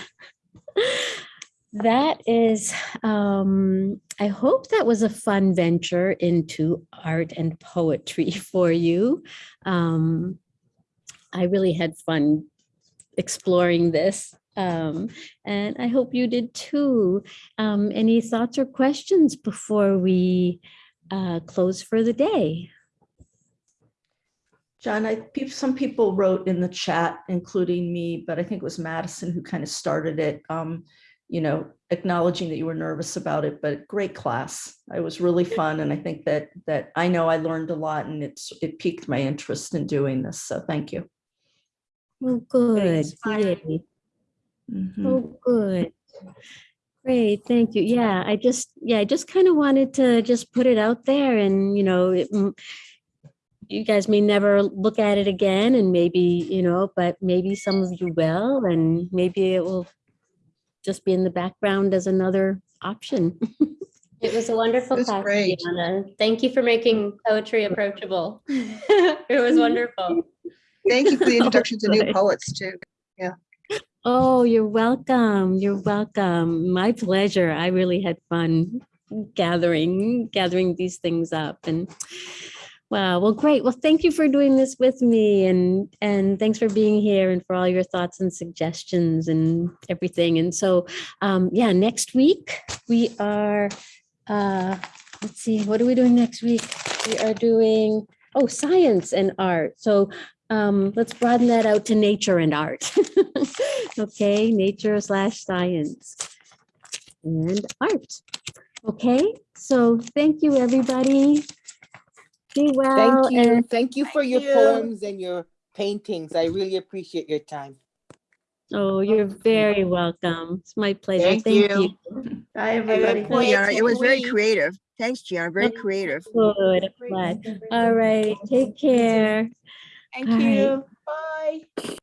Speaker 1: that is, um, I hope that was a fun venture into art and poetry for you. Um, I really had fun exploring this. Um, and I hope you did too. Um, any thoughts or questions before we uh, close for the day?
Speaker 3: John, I, some people wrote in the chat, including me, but I think it was Madison who kind of started it. Um, you know, acknowledging that you were nervous about it, but great class. It was really fun, and I think that that I know I learned a lot, and it's it piqued my interest in doing this. So thank you.
Speaker 1: Oh, good.
Speaker 3: Inspiring.
Speaker 1: Yay.
Speaker 3: Mhm.
Speaker 1: Oh, good. Great, thank you. Yeah, I just, yeah, I just kind of wanted to just put it out there and, you know, it, you guys may never look at it again and maybe, you know, but maybe some of you will, and maybe it will just be in the background as another option.
Speaker 8: It was a wonderful
Speaker 1: It was
Speaker 8: class,
Speaker 1: great.
Speaker 8: Deanna. Thank you for making poetry approachable. It was wonderful.
Speaker 20: Thank you for the introduction to new poets too. Yeah.
Speaker 1: Oh, you're welcome. You're welcome. My pleasure. I really had fun gathering, gathering these things up and wow. Well, great. Well, thank you for doing this with me and and thanks for being here and for all your thoughts and suggestions and everything. And so um yeah, next week we are uh let's see, what are we doing next week? We are doing oh, science and art. So um, let's broaden that out to nature and art. okay, nature slash science and art. Okay, so thank you, everybody. Be well.
Speaker 10: Thank you.
Speaker 1: and-
Speaker 10: Thank you for your
Speaker 1: you.
Speaker 10: poems and your paintings. I really appreciate your time.
Speaker 1: Oh, you're very welcome. It's my pleasure.
Speaker 10: Thank
Speaker 1: Thank
Speaker 10: you.
Speaker 1: you.
Speaker 3: Bye,
Speaker 7: Gianna, it was very creative. Thanks, Gianna, very creative.
Speaker 1: Good. All right, take care.
Speaker 13: Thank
Speaker 1: All right.
Speaker 13: you. Bye.